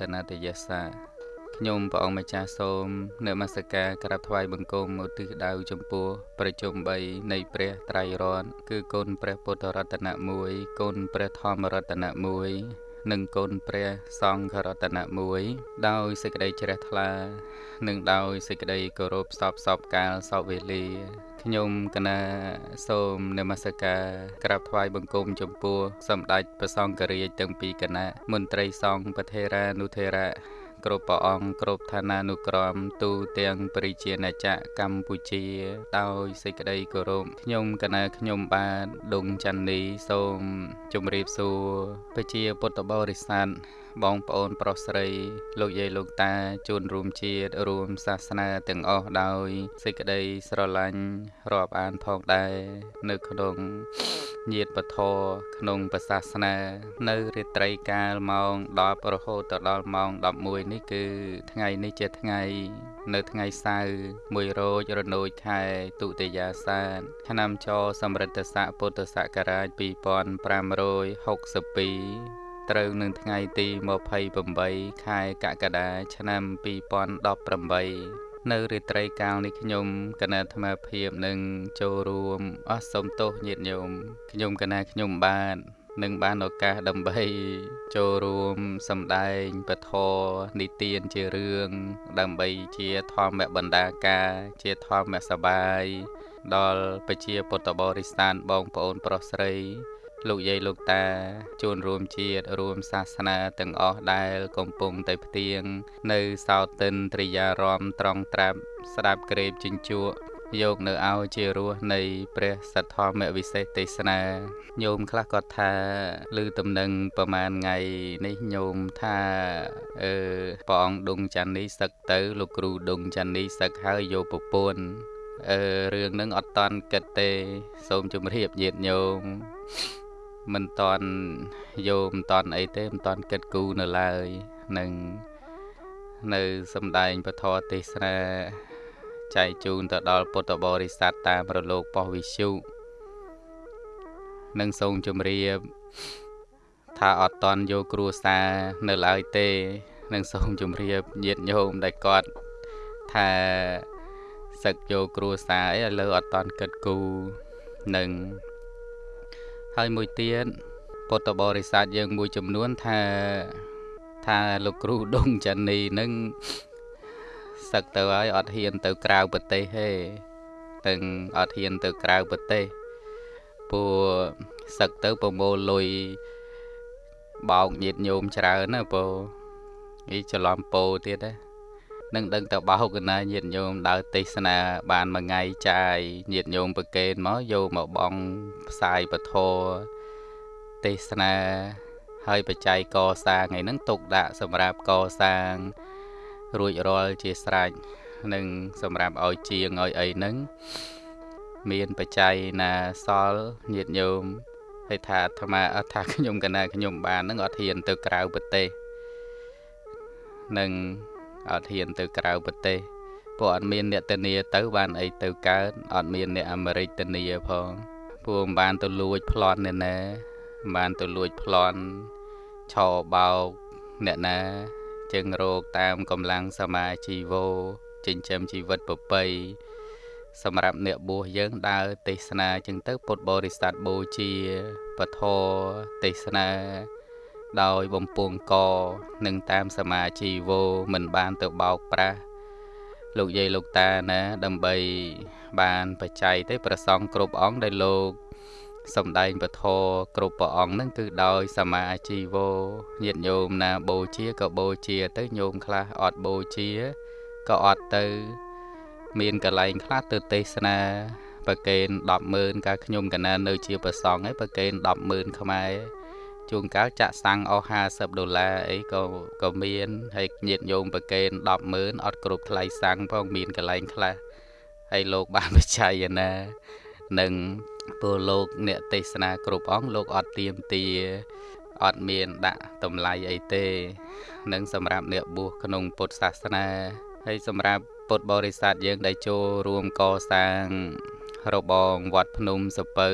តនតយស្សាខ្ញុំព្រះអង្គម្ចាស់សូមនមស្ការក្រាបថ្វាយបង្គំឧទ្ទិសដៅចំពោះប្រជុំ3នៃព្រះត្រៃរតន៍គឺគុណព្រះពុទ្ធរតនៈ1គុណព្រះធម្មរតនៈ1និងគុណព្រះសង្ឃរតនៈ1ដោយសេចក្តីជ្រះថ្លា និងដោយសេចក្តីគោរពសពសពកាលសពវេលា ខ្ញុំកណាសូមនមស្ការក្រាបថ្វាយបង្គំចំពោះសម្ដេចព្រះសង្ឃរាជទាំងពីរគណៈមន្ត្រីសង្ឃប្រធេរានុធេរៈគ្រប់ព្រះអង្គគ្រប់ឋានានុក្រមទូទាំងបរិជាណាចក្រកម្ពុជា ដោយសេចក្តីគោរពខ្ញុំកណាខ្ញុំបាទដុងច័ន្ទនីសូមជម្រាបសួរប្រជាពុទ្ធបរិស័ទបងប្អូនប្រុសស្រីលោកយាយលោកតាជួនរួមជាតិរួមសាសនាទាំងអស់ដោយសេចក្តីស្រឡាញ់រាប់អានផងដែរនៅក្នុងញាតពធក្នុងព្រះសាសនា នៅរាត្រីកាលម៉ោង10រហូតដល់ម៉ោង11នេះគឺថ្ងៃនេះជាថ្ងៃ នៅថ្ងៃសៅរ៍1រោចរនោចខែទុតិយាសាទឆ្នាំចសម្រិទ្ធស័កពុទ្ធសករាជ2562 ត្រូវនឹងថ្ងៃទី28ខែកក្កដាឆ្នាំ2018នៅរាត្រីកាលនេះខ្ញុំគណៈអាត្មាភាពនឹងចូលរួមអស់សូមទោសញាតិញោមខ្ញុំគណៈខ្ញុំបាទនឹងបានឱកាសដើម្បី ចូលរួមសម្ដែងពធនិទានជារឿងដើម្បីជាធម្មបណ្ដាការ ជាធម្មសបាយដល់ប្រជាពុទ្ធបរិស័ទបងប្អូនប្រុសស្រី លោកយាយលោកតាជួនរួមជាតិរួមសាសនាទាំងអស់ដែលកំពុងតែផ្ទៀងនៅសោតិនត្រិយារមត្រង់ត្រាប់ស្ដាប់ក្រេបជញ្ជក់យកនៅឲ្យជារសនៃព្រះសទ្ធម្មវិសេសទេសនាញោមខ្លះគាត់ថាឮតំណែងប្រមាណថ្ងៃនេះញោមថាអឺព្រះអង្គដុងច័ន្ទនេះសឹកទៅលោកគ្រូដុងច័ន្ទនេះសឹកហើយយកប្រពន្ធអឺរឿងនឹងអត់តន់គិតទេ សូមជម្រាបញាតិញោម មិនតន់យកមិនតន់អីទេមិនតន់គិតគូរនៅឡើយនឹងនៅសំដែងពធទេសនាចែកជូនទៅដល់ពុទ្ធបរិស័ទតាមរលកប៉ុស្តិ៍វិទ្យុនឹងសូមជម្រាបថាអត់តន់យកគ្រួសារនៅឡើយទេនឹងសូមជម្រាបញាតិញោមដែលគាត់ថាសឹកយកគ្រួសារអីឥឡូវអត់តន់គិតគូរនឹង ហើយមួយទៀតពុទ្ធបរិស័ទយើងមួយចំនួនថាថាលោកគ្រូដុងចានីនឹងសឹកទៅហើយអត់ហ៊ានទៅក្រៅប្រទេសទេទាំងអត់ហ៊ានទៅក្រៅប្រទេសព្រោះសឹកទៅប្រមូលលុយបោកញាតញោមច្រើនណាព្រោះនេះច្រឡំពោទៀតណា នឹងដឹងតែបោកកណាញាតញោមដើរទេសនាបានមួយថ្ងៃចាយញាតញោមប្រកេនមកយកមកបងផ្សាយពធទេសនាហើយបច្ច័យកសាងថ្ងៃហ្នឹងទុកដាក់សម្រាប់កសាង រួចរាល់ជាស្រេចនឹងសម្រាប់ឲ្យជាងឲ្យអីហ្នឹងមានបច្ច័យណាសល់ញាតញោមហើយថាអាត្មាអត់ថាខ្ញុំកណាខ្ញុំបានហ្នឹងអត់ហ៊ានទៅក្រៅប្រទេសនឹង អត់ហ៊ានទៅក្រៅប្រទេសព្រោះអត់មានអ្នកធានាទៅបានអីទៅកើតអត់មានអ្នកអាមេរិកធានាផងព្រោះមិនបានទៅលួចប្លន់អ្នកណាមិនបានទៅលួចប្លន់ឆោបោកអ្នកណាចឹងរោគតាមកម្លាំងសមាជីវោចិញ្ចឹមជីវិតប្រពៃសម្រាប់អ្នកបួសយើងដើរទេសនាចឹងទៅពុទ្ធបរិស័ទបូជាពធទេសនា ដោយបំពង់កនិងតាមសមាជីវោមិនបានទៅបោកប្រាស់លោកយាយលោកតាណាដើម្បី បានបច្ច័យទេប្រសងគ្រប់អង្គដែលលោកសំដែងពធគ្រប់ព្រះអង្គហ្នឹងគឺដោយសមាជីវោញាតិញោមណាបូជាក៏បូជាទៅញោមខ្លះអត់បូជាក៏អត់ទៅ មានកន្លែងខ្លះទៅទេសនាប្រកេន100000កាលខ្ញុំកណានៅជាប្រសងហើយប្រកេន100000ខ្មែរ ជួនកាលចាក់សាំងអស់50ដុល្លារអីក៏ក៏មានហើយញាតញោមប្រកេន100000អត់គ្រប់ថ្លៃសាំងផងមានកន្លែងខ្លះហើយលោកបានបច្ច័យណានឹងពលលោកអ្នកទេសនាគ្រប់អង្គលោកអត់ទៀមទាអត់មានដាក់តម្លៃអីទេនឹងសម្រាប់អ្នកបួសក្នុងពុទ្ធសាសនាហើយសម្រាប់ពុទ្ធបរិស័ទយើងដែលចូលរួមកសាងរបងវត្តភ្នំសពៅ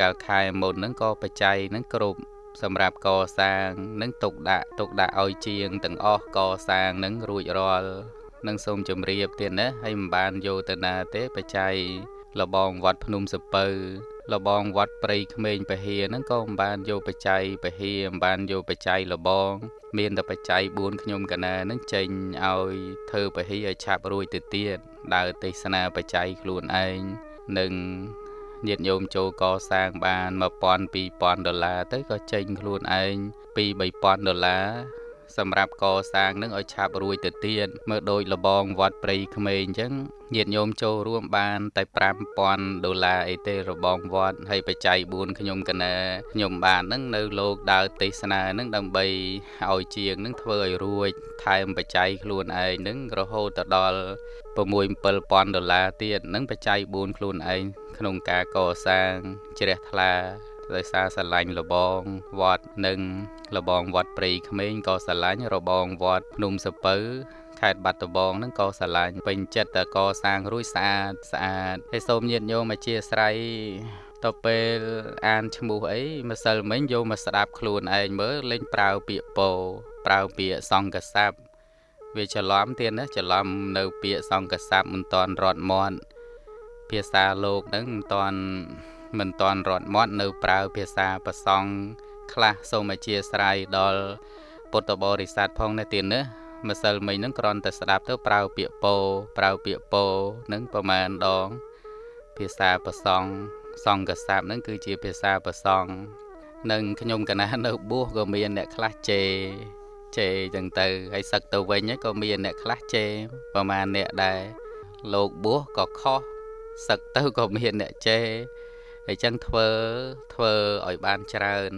កាលខែមុនហ្នឹងក៏បច្ច័យហ្នឹងគ្រប់ សម្រាប់កសាងនឹងទុកដាក់ទុកដាក់ឲ្យជាងទាំងអស់កសាងនឹងរួចរាល់នឹងសូមជម្រាបទៀតណាហើយមិនបានយកទៅណាទេបច្ច័យលបងវត្តភ្នំសពៅលបងវត្តព្រៃក្មេងពហិហ្នឹងក៏មិនបានយកបច្ច័យពហិមិនបានយកបច្ច័យលបង មានតែបច្ច័យ4ខ្ញុំកណាហ្នឹងចេញឲ្យធ្វើពហិឲ្យឆាប់រួចទៅទៀតដើរទេសនាបច្ច័យខ្លួនឯងនឹង ញាតិញោមចូលកសាងបាន1000 2000ដុល្លារទៅក៏ចេញខ្លួនឯង2 3000ដុល្លារ សម្រាប់កសាងនឹងឲ្យឆាប់រួចទៅទៀតមើលដូចលបងវត្តព្រៃក្មេងអញ្ចឹងញាតិញោមចូលរួមបាន តែ5000ដុល្លារអីទេរបងវត្តហើយបច្ច័យ4ខ្ញុំកណាខ្ញុំបាននឹងនៅលោកដើរទេសនានឹងដើម្បីឲ្យជាងនឹងធ្វើឲ្យរួចថែមបច្ច័យខ្លួនឯងនឹងរហូតទៅដល់6 7000ដុល្លារទៀតនឹងបច្ច័យ4ខ្លួនឯងក្នុងការកសាងជ្រះថ្លា ដោយសារស្រឡាញ់លបងវត្តនិងលបងវត្តព្រៃក្មេងក៏ស្រឡាញ់របងវត្តភ្នំសពៅខេត្តបាត់ដំបងហ្នឹងក៏ស្រឡាញ់ពេញចិត្តតែកសាងរួចស្អាតស្អាតហើយសូមញាតិញោមអធិស្ឋានទៅពេលអានឈ្មោះអីម្សិលមិញយកមកស្ដាប់ខ្លួនឯងមើលលេងប្រើពាក្យពោប្រើពាក្យសង្កស័ព្ទវាច្រឡំទៀតណាច្រឡំនៅពាក្យសង្កស័ព្ទមិនតាន់រត់មាត់ភាសាលោកហ្នឹងមិនតាន់ មិនតាន់រត់មាត់នៅប្រើភាសាប្រសង់ខ្លះសូមអធិស្ឋានដល់ពុទ្ធបរិស័ទផងនេះទៀតណាម្សិលមិញហ្នឹងគ្រាន់តែស្ដាប់ទៅប្រើពាក្យពោប្រើពាក្យពោនឹងប្រមាណដង ភាសាប្រសង់សង្កស័ព្ទហ្នឹងគឺជាភាសាប្រសង់និងខ្ញុំកណានៅបួសក៏មានអ្នកខ្លះជេជេចឹងទៅហើយសឹកទៅវិញក៏មានអ្នកខ្លះជេប្រមាណអ្នកដែរលោកបួសក៏ខុសសឹកទៅក៏មានអ្នកជេ អញ្ចឹងធ្វើធ្វើឲ្យបានច្រើន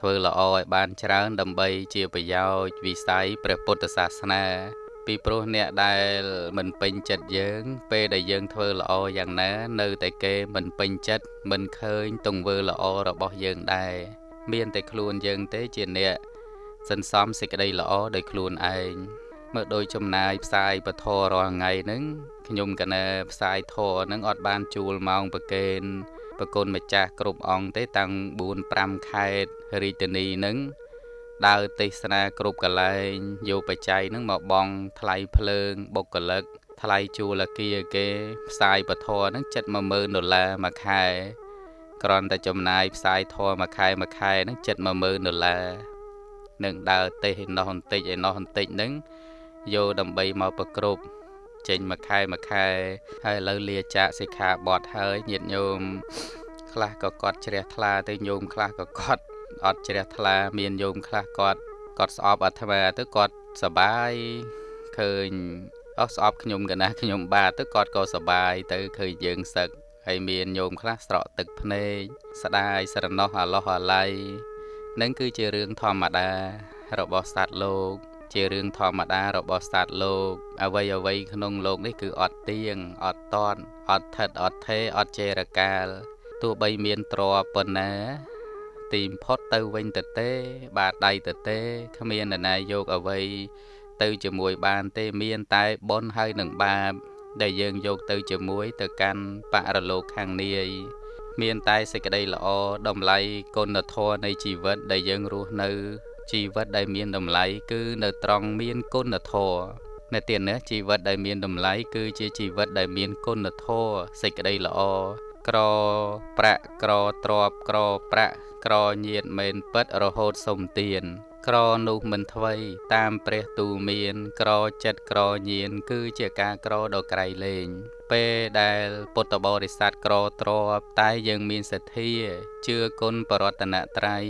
ធ្វើល្អឲ្យបានច្រើន ដើម្បីជាប្រយោជន៍វិស័យព្រះពុទ្ធសាសនា ពីព្រោះអ្នកដែលមិនពេញចិត្តយើង ពេលដែលយើងធ្វើល្អយ៉ាងណា នៅតែគេមិនពេញចិត្តមិនឃើញទង្វើល្អរបស់យើងដែរមានតែខ្លួនយើងទេជាអ្នកសន្សំសេចក្តីល្អដោយខ្លួនឯងមើលដោយចំណាយផ្សាយពធរាល់ថ្ងៃហ្នឹងខ្ញុំកណែផ្សាយធរហ្នឹងអត់បានជួលម៉ោងប្រកេន ប្រគុណម្ចាស់គ្រប់អង្គទេតាំង4 5ខេត្តរាជធានីនឹងដើរទេសនាគ្រប់កន្លែងយកបច្ច័យនឹងមកបង់ថ្លៃភ្លើងបុគ្គលិក ថ្លៃជួលអគារគេ ផ្សាយពធនឹងចិត្ត10000ដុល្លារមួយខែគ្រាន់តែចំណាយផ្សាយធម៌មួយខែមួយខែនឹងចិត្ត10000ដុល្លារនឹងដើរទេសឯនោះបន្តិចឯនោះបន្តិចនឹងយកដើម្បីមកប្រគ្រប់ ចេញមួយខែមួយខែហើយឥឡូវលាចាកសិក្ខាបទហើយញាតិញោមខ្លះក៏គាត់ជ្រះថ្លាទៅញោមខ្លះក៏គាត់អត់ជ្រះថ្លាមានញោមខ្លះគាត់គាត់ស្អប់អាត្មាទៅគាត់សបាយឃើញអស់ស្អប់ខ្ញុំកណាខ្ញុំបាទទៅគាត់ក៏សបាយទៅឃើញយើងសឹកហើយមានញោមខ្លះស្រក់ទឹកភ្នែកស្ដាយស្រណោះអាឡោះអាឡៃនឹងគឺជារឿងធម្មតារបស់សត្វលោក ជារឿងធម្មតារបស់សត្វលោកអ្វីអ្វីក្នុងលោកនេះគឺអត់ទៀងអត់តន់អត់ថិតអត់ថេអត់ចេរកាលទោះបីមានទ្រប៉ុណ្ណាទីមផុតទៅវិញទៅទេ បាទដៃទៅទេគ្មាននរណាយកអ្វីទៅជាមួយបានទេមានតែបុណ្យហើយនឹងបាប ដែលយើងយកទៅជាមួយទៅកាន់បរលោកខាងនាយមានតែសេចក្តីល្អតម្លៃគុណធម៌នៃជីវិតដែលយើងរស់នៅ ជីវិតដែលមានតម្លៃគឺនៅត្រង់មានគុណធម៌នៅទៀតនេះជីវិតដែលមានតម្លៃគឺជាជីវិតដែលមានគុណធម៌សេចក្តីល្អក្រប្រាក់ក្រទ្របក្រប្រាក់ក្រញាតមែនពិតរហូតសុំទានក្រនោះមិនថ្វីតាមព្រះទូមាន ក្រចិត្តក្រញៀនគឺជាការក្រដ៏ក្រៃលែងពេលដែលពុទ្ធបរិស័ទក្រទ្របតែយើងមានសទ្ធាជឿគុណបរតនត្រ័យ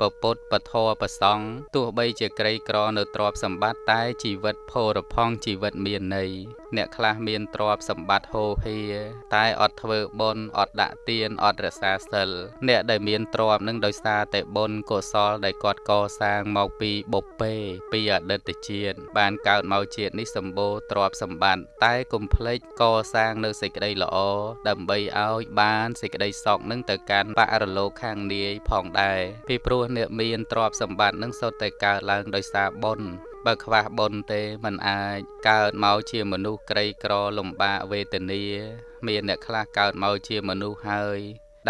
ពពុទ្ធពធប្រសង់ទោះបីជាក្រីក្រនៅទ្រព្យសម្បត្តិតែជីវិតផូរផង់ជីវិតមានន័យអ្នកខ្លះមានទ្រព្យសម្បត្តិហូរហៀតែអត់ធ្វើបុណ្យអត់ដាក់ទានអត់រក្សាសិលអ្នកដែលមានទ្រព្យនឹងដោយសារតែបុណ្យកុសលដែលគាត់កសាងមកពីបុព្វេពីអតីតជាតិបានកើតមកជាតិនេះសម្បូរទ្រព្យសម្បត្តិតែកុំភ្លេចកសាងនៅសេចក្តីល្អដើម្បីឲ្យបានសេចក្តីសុខនឹងទៅកាន់បរលោកខាងនាយផងដែរពីព្រោះអ្នកមានទ្រព្យសម្បត្តិនឹងសុទ្ធតែកើតឡើងដោយសារបុណ្យបើខ្វះបុណ្យទេมันអាចកើតមកជាមនុស្សក្រីក្រលំបាកវេទនា មានអ្នកខ្លះកើតមកជាមនុស្សហើយ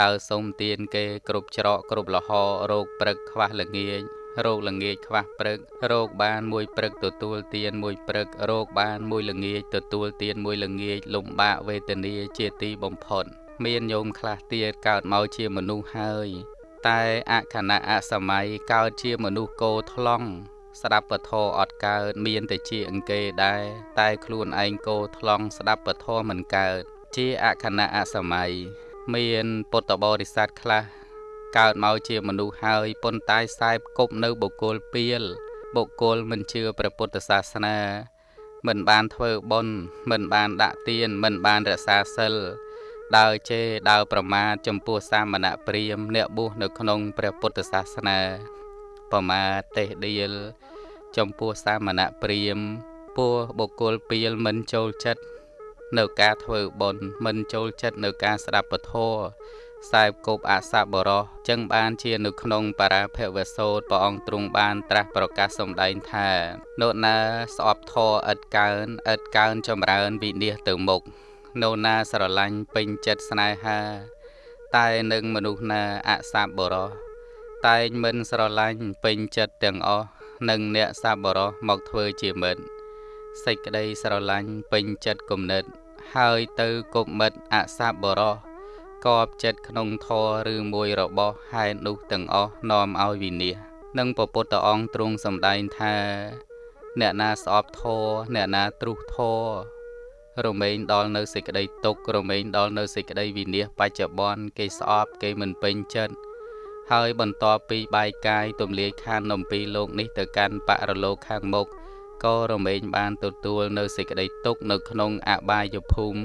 ដើរសុំទានគេគ្រប់ច្រកគ្រប់លហរោគព្រឹកខ្វះល្ងាចរោគល្ងាចខ្វះព្រឹករោគបានមួយព្រឹកទទួលទានមួយព្រឹករោគបានមួយល្ងាចទទួលទានមួយល្ងាចលំបាកវេទនាជាទីបំផុត មានញោមខ្លះទៀតកើតមកជាមនុស្សហើយ តែអខណៈអសម័យកើតជាមនុស្សគោថ្លង់ស្ដាប់ពធអត់កើតមានតែជាអង្គេដែរតែខ្លួនឯងគោថ្លង់ស្ដាប់ពធមិនកើតជាអខណៈអសម័យមានពុទ្ធបរិស័ទខ្លះកើតមកជាមនុស្សហើយប៉ុន្តែខ្សែបគប់នៅបុគ្គលពៀលបុគ្គលមិនជឿព្រះពុទ្ធសាសនា មិនបានធ្វើបុណ្យមិនបានដាក់ទានមិនបានរក្សាសិល ដើរជេរដើរប្រមាថចំពោះសាមណព្រាមអ្នកបួសនៅក្នុងព្រះពុទ្ធសាសនា ប្រមាទទេសដៀលចំពោះសាមណព្រាមពោះបុគ្គលពៀលមិនចូលចិត្តនៅការធ្វើបុណ្យមិនចូលចិត្តនៅការស្ដាប់ពធខ្សែគប់អសបរោះចឹងបានជានៅក្នុងបរាភវសោតព្រះអង្គទ្រង់បាន ត្រាស់ប្រកាសសម្ដែងថានោណាស្អប់ធរឥតកើនឥតកើនចម្រើនវិនិច្ឆ័យទៅមុខ នោណាស្រឡាញ់ពេញចិត្តស្នេហា តែនឹងមនុស្សណាអសបរោះតែងមិនស្រឡាញ់ពេញចិត្តទាំងអស់នឹងអ្នកសបរោះមកធ្វើជាមិត្តសេចក្តីស្រឡាញ់ពេញចិត្តគំនិត ហើយទៅគប់មិត្តអសបរោះកប់ចិត្តក្នុងធរឬមួយរបស់ហេតុនោះទាំងអស់នាំឲ្យវិនិច្ឆ័យនិងពពុទ្ធអង្គទ្រង់សម្ដែងថា អ្នកណាស្អប់ធរអ្នកណាទ្រុះធរ រមែងដល់នៅសេចក្តីទុក្ខរមែងដល់នៅសេចក្តីវិនិច្ឆ័យបច្ចុប្បន្នគេស្អប់គេមិនពេញចិត្តហើយបន្ទាប់ពីបាយកាយទម្លាយខាននំពីលោកនេះទៅកាន់បរលោកខាងមុខក៏រមែងបានទទួលនៅសេចក្តីទុក្ខនៅក្នុងអបាយភូមិ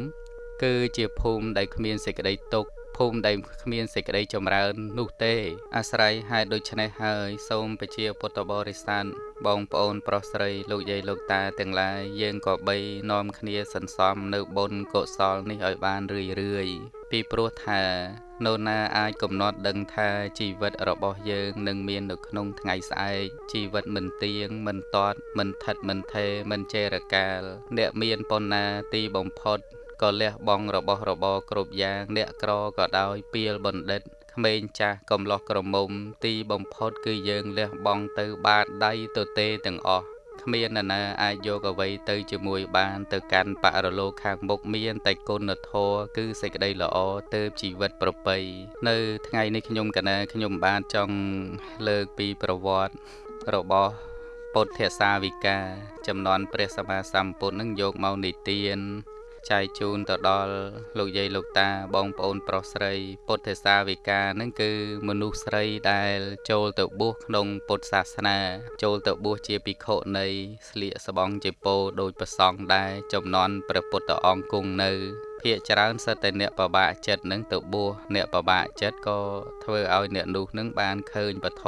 គឺជាភូមិដែលគ្មានសេចក្តីទុក្ខ ភូមិដែលគ្មានសេចក្តីចម្រើននោះទេ អាស្រ័យហេតុដូច្នេះហើយសូមពជាពុទ្ធបរិស័ទបងប្អូនប្រុសស្រីលោកយាយលោកតាទាំងឡាយយើងក៏បីនាំគ្នាសន្សំនៅបុណ្យកុសលនេះឲ្យបានរឿយរឿយពីព្រោះថានោណាអាចកំណត់ដឹងថាជីវិតរបស់យើងនឹងមាននៅក្នុងថ្ងៃស្អែកជីវិតមិនទៀងមិនតតមិនថិតមិនថេរមិនចេរកាលអ្នកមានប៉ុណ្ណាទីបំផុត ក៏លះបង់របស់របរគ្រប់យ៉ាងអ្នកក្រក៏ដោយពៀលបណ្ឌិតក្មេងចាស់កំឡោះក្រមុំទីបំផុតគឺយើងលះបង់ទៅបាតដៃទៅទេទាំងអស់គ្មាននរណាអាចយកអ្វីទៅជាមួយបានទៅកាន់បរលោកខាងមុខមានតែគុណធម៌គឺសេចក្តីល្អទៅជីវិតប្រពៃនៅថ្ងៃនេះខ្ញុំកណាខ្ញុំបានចង់លើកពីប្រវត្តិរបស់ពុទ្ធសាវិកា ចំនួនព្រះសម្មាសម្ពុទ្ធនឹងយកមកនិទាន ចែកជូនទៅដល់លោកយាយលោកតាបងប្អូនប្រុសស្រីពុទ្ធសាវិកានឹងគឺមនុស្សស្រីដែល ចូលទៅបួសក្នុងពុទ្ធសាសនា ចូលទៅបួសជាភិក្ខុនៃស្លៀកស្បង់ជាពោដោយប្រសង់ដែរចំនួនព្រះពុទ្ធអង្គគង់នៅភាកច្រើនសិតតែអ្នកប្របាក់ចិត្តនឹងទៅបួសអ្នកប្របាក់ចិត្តក៏ធ្វើឲ្យអ្នកនោះនឹងបានឃើញពធ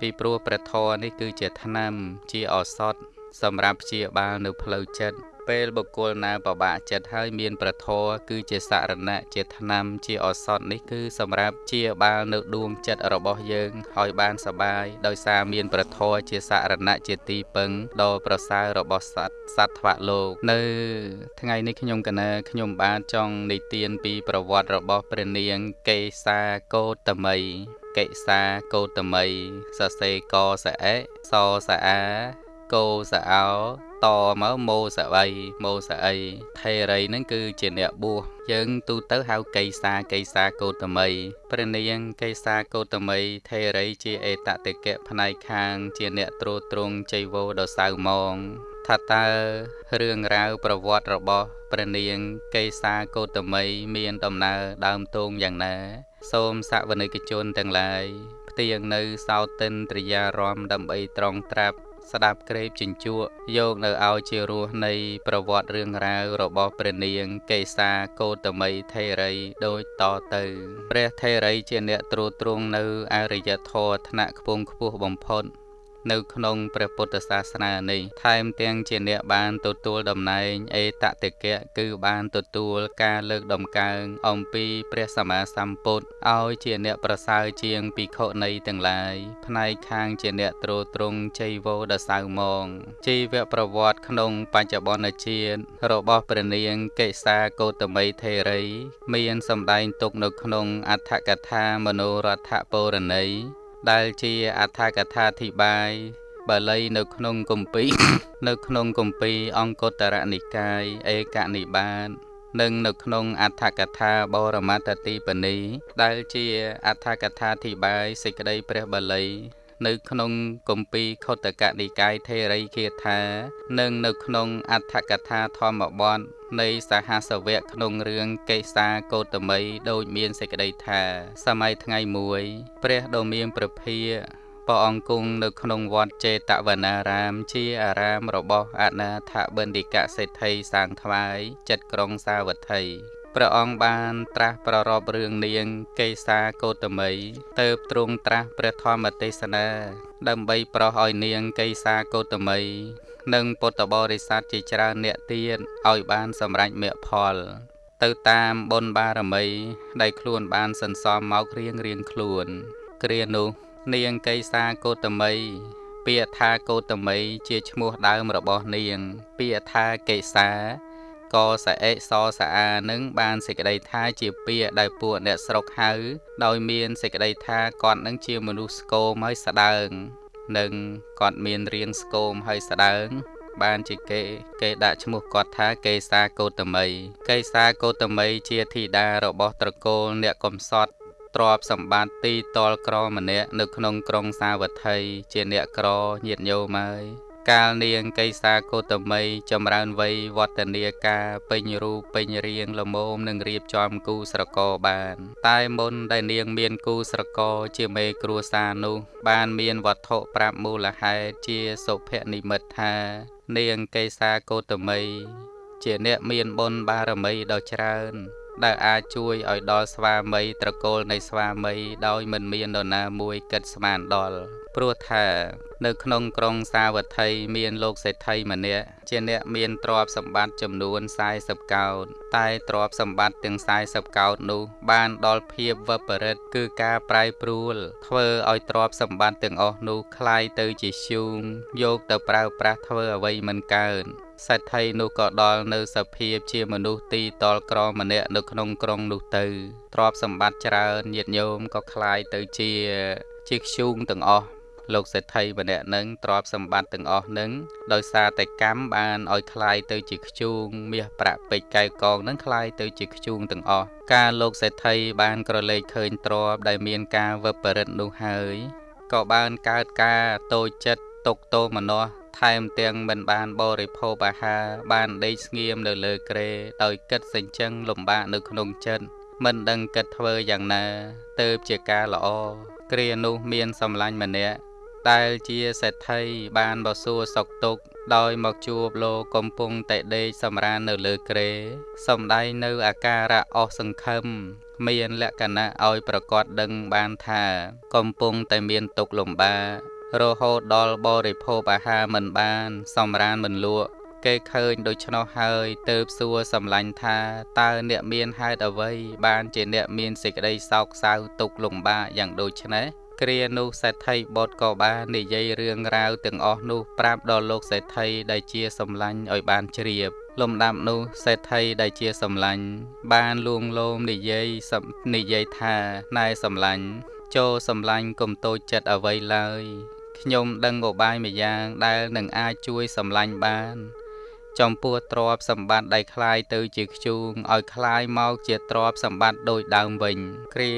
ពីព្រោះព្រះធម៌នេះគឺជាថ្នាំជាឱសថសម្រាប់ព្យាបាលនៅផ្លូវចិត្ត ពេលបុគ្គលណាពិបាកចិត្តហើយមានប្រធរគឺជាសរណៈជាថ្នាំជាឱសថនេះគឺសម្រាប់ជាបាលនៅដួងចិត្តរបស់យើងឲ្យបានសបាយដោយសារមានប្រធរជាសរណៈជាទីពឹងដ៏ប្រសើររបស់សត្វសត្វថ្វាលោក នៅ ថ្ងៃនេះខ្ញុំកណាខ្ញុំបានចង់និទានពីប្រវត្តិរបស់ព្រះនាងកេសាកោតមីកេសាកោតមីសរសេរកសអេសសអាកោសអោ តមកម៉ូសវ័យម៉ូសអីថេរីហ្នឹងគឺជាអ្នកបួសយើងទូទៅហៅកេសាកេសាកោតមីព្រះនាងកេសាកោតមីថេរីជាអេតតិកៈផ្នែកខាង ជាអ្នកត្រួតត្រងចៃវោដ៏សៅមងថាតើរឿងរ៉ាវប្រវត្តិរបស់ព្រះនាងកេសាកោតមីមានដំណើរដើមទងយ៉ាងណា សូមសវនិកជនទាំងឡាយផ្ទៀងនៅសោតិនត្រិយារមដើម្បីត្រង់ត្រាប់ ស្ដាប់ក្រេបជញ្ជក់យកនៅឲ្យជារសនៃប្រវត្តិរឿងរ៉ាវរបស់ព្រះនាងកេសាកោតមីថេរីដូចតទៅព្រះថេរីជាអ្នកត្រួតត្រងនៅអរិយធម៌ថ្នាក់ខ្ពង់ខ្ពស់បំផុត នៅក្នុងព្រះពុទ្ធសាសនានេះថែមទាំងជាអ្នកបានទទួលតំណែងអេតតិកៈគឺបានទទួលការលើកដំកើងអំពីព្រះសម្មាសម្ពុទ្ធឲ្យជាអ្នកប្រសើរជាងភិក្ខុនីទាំងឡាយផ្នែកខាងជាអ្នកទ្រទ្រង់ជ័យវោដសៅមងជីវប្រវត្តិក្នុងបច្ចុប្បន្នជាតិរបស់ព្រះនាងកេសាកោតមីថេរី មានសម្ដែងទុកនៅក្នុងអដ្ឋកថាមនោរដ្ឋពរណី ដែលជាអដ្ឋកថាធិបាយបាលីនៅក្នុងគម្ពីរនៅក្នុងគម្ពីរអង្គតរនិកាយឯកនិបាតនិងនៅក្នុងអដ្ឋកថាបរមត្តទីបនីដែលជាអដ្ឋកថាធិបាយសេចក្តីព្រះបាលី នៅក្នុងគម្ពីរខុទ្ទកនិកាយថេរីគាថា និងនៅក្នុងអដ្ឋកថាធម្មបទនៃសហសវៈក្នុងរឿងកេសាកោតមីដោយមានសេចក្តីថា សម័យថ្ងៃមួយព្រះដ៏មានព្រះភាព្រះអង្គគង់នៅក្នុងវត្តចេតវនារាម ជាអារាមរបស់អនាថបណ្ឌិកសេដ្ឋីសាងថ្វាយចិត្តក្រុងសាវត្ថី ព្រះអង្គបានត្រាស់ប្ររពរឿងនាងកេសាកោតមីទៅទ្រង់ត្រាស់ព្រះធម្មទេសនា ដើម្បីប្រោសឲ្យនាងកេសាកោតមី និងពុទ្ធបរិស័ទជាច្រើនអ្នកទៀតឲ្យបានសម្រេចមគ្គផល ទៅតាមបុណ្យបារមីដែលខ្លួនបានសន្សំមករៀងរៀងខ្លួន គ្រានោះនាងកេសាកោតមីពាក្យថាកោតមីជាឈ្មោះដើមរបស់នាង ពាក្យថាកេសា កសអេសសអានឹងបានសេចក្តីថាជាពាក្យដែលពួកអ្នកស្រុកហៅដោយមានសេចក្តីថាគាត់នឹងជាមនុស្សស្គមហើយស្ដើងនិងគាត់មានរាងស្គមហើយស្ដើងបានជាគេគេដាក់ឈ្មោះគាត់ថាកេសាកោតមីកេសាកោតមីជាធីតារបស់ត្រកូលអ្នកកំសត់ទ្រព្យសម្បត្តិទីតលក្រម្នាក់នៅក្នុងក្រុងសាវត្ថីជាអ្នកក្រញាតញោមហើយ កាលនាងកេសាកោតមីចម្រើនវ័យវឌ្ឍនាការពេញរូបពេញរាងល្មមនឹងរៀបចំគូស្រករបាន តែមុនដែលនាងមានគូស្រករជាមេគ្រួសារនោះ បានមានវត្ថុប្រាប់មូលហេតុជាសុភនិមិត្តថា នាងកេសាកោតមីជាអ្នកមានបុណ្យបារមីដ៏ច្រើនដែលអាចជួយឲ្យដល់ស្វាមីត្រកូលនៃស្វាមីដោយមិនមាននរណាមួយគិតស្មានដល់ ព្រោះថានៅក្នុងក្រុងសាវត្ថីមានលោកសេដ្ឋីម្នាក់ជាអ្នកមានទ្រព្យសម្បត្តិចំនួន40កោដតែទ្រព្យសម្បត្តិទាំង40កោដនោះបានដល់ភាពវបរិតគឺការប្រែប្រួលធ្វើឲ្យទ្រព្យសម្បត្តិទាំងអស់នោះคล้ายទៅជាឈូងយកទៅប្រើប្រាស់ធ្វើអ្វីមិនកើតសេដ្ឋីនោះក៏ដល់នៅសភាពជាមនុស្សទីតលក្រម្នាក់នៅក្នុងក្រុងនោះទៅទ្រព្យសម្បត្តិច្រើនញាតញោមក៏คล้ายទៅជាជាខ្ជូងទាំងអស់ លោកសេដ្ឋីម្នាក់នឹងទ្រព្យសម្បត្តិទាំងអស់នឹងដោយសារតែកម្មបានឲ្យคล้ายទៅជាខ្ជូងមាសប្រាក់ពេជ្រកែវកងនឹងคล้ายទៅជាខ្ជូងទាំងអស់ការលោកសេដ្ឋីបានក្រឡេកឃើញទ្រព្យដែលមានការវឹបរិតនោះហើយក៏បានកើតការតូចចិត្តទុកទោមនោះថែមទាំងមិនបានបរិភោគអាហារបានដេកស្ងៀមនៅលើគ្រែដោយគិតសេចក្ដីលំបាកនៅក្នុងចិត្តមិនដឹងគិតធ្វើយ៉ាងណាទៅជាការល្អគ្រានោះមានសម្លាញ់ម្នាក់ ដែលជាសេដ្ឋីបានបសួរសុកទុក ដោយមកជួបលោកកំពុងតែដេកសម្រាននៅលើគ្រែសំដែងនៅអាការៈអស់សង្ឃឹមមានលក្ខណៈឲ្យប្រកាសដឹងបានថា កំពុងតែមានទុក្ខលំបាករហូតដល់បរិភោគអាហារមិនបាន សម្រានមិនលក់គេឃើញដូច្នោះហើយទៅសួរសម្លាញ់ថាតើអ្នកមានហេតុអ្វីបានជាអ្នកមានសេចក្តីសោកសៅទុក្ខលំបាកយ៉ាងដូចនេះ គ្រានោះសេដ្ឋីបុត្រក៏បាននិយាយរឿងរ៉ាវទាំងអស់នោះប្រាប់ដល់លោកសេដ្ឋីដែលជាសម្លាញ់ឲ្យបានជ្រាបលំដាប់នោះសេដ្ឋីដែលជាសម្លាញ់បានលួងលោមនិយាយនិយាយថាណែសម្លាញ់ចូលសម្លាញ់កុំតូចចិត្តអ្វីឡើយខ្ញុំដឹងឧបាយម្យ៉ាងដែលនឹងអាចជួយសម្លាញ់បាន ចំពោះទ្រព្យសម្បត្តិដែលคล้ายទៅជាខ្ជូងឲ្យคล้ายមកជាទ្រព្យសម្បត្តិដូចដើមវិញ គ្រា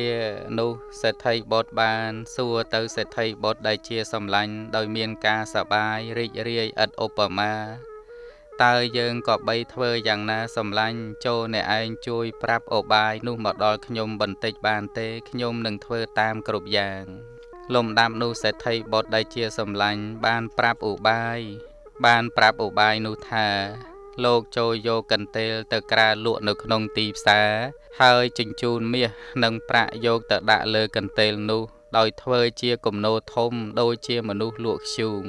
នោះសេដ្ឋីបុត្របានសួរទៅសេដ្ឋីបុត្រដែលជាសម្លាញ់ដោយមានការសបាយរីករាយឥតឧបមាតើយើងក៏បីធ្វើយ៉ាងណាសម្លាញ់ចូលអ្នកឯងជួយ ប្រាប់ឧបាយនោះមកដល់ខ្ញុំបន្តិចបានទេខ្ញុំនឹងធ្វើតាមគ្រប់យ៉ាងលំដាប់នោះសេដ្ឋីបុត្រដែលជាសម្លាញ់បានប្រាប់ឧបាយ បានប្រាប់ឧបាយនោះថា លោកចូលយកកន្ទេលទៅក្រាលលក់នៅក្នុងទីផ្សារហើយជញ្ជូនមាសនិងប្រាក់យកទៅដាក់លើកន្ទេលនោះ ដោយធ្វើជាគំនោធំដូចជាមនុស្សលក់ធ្យូង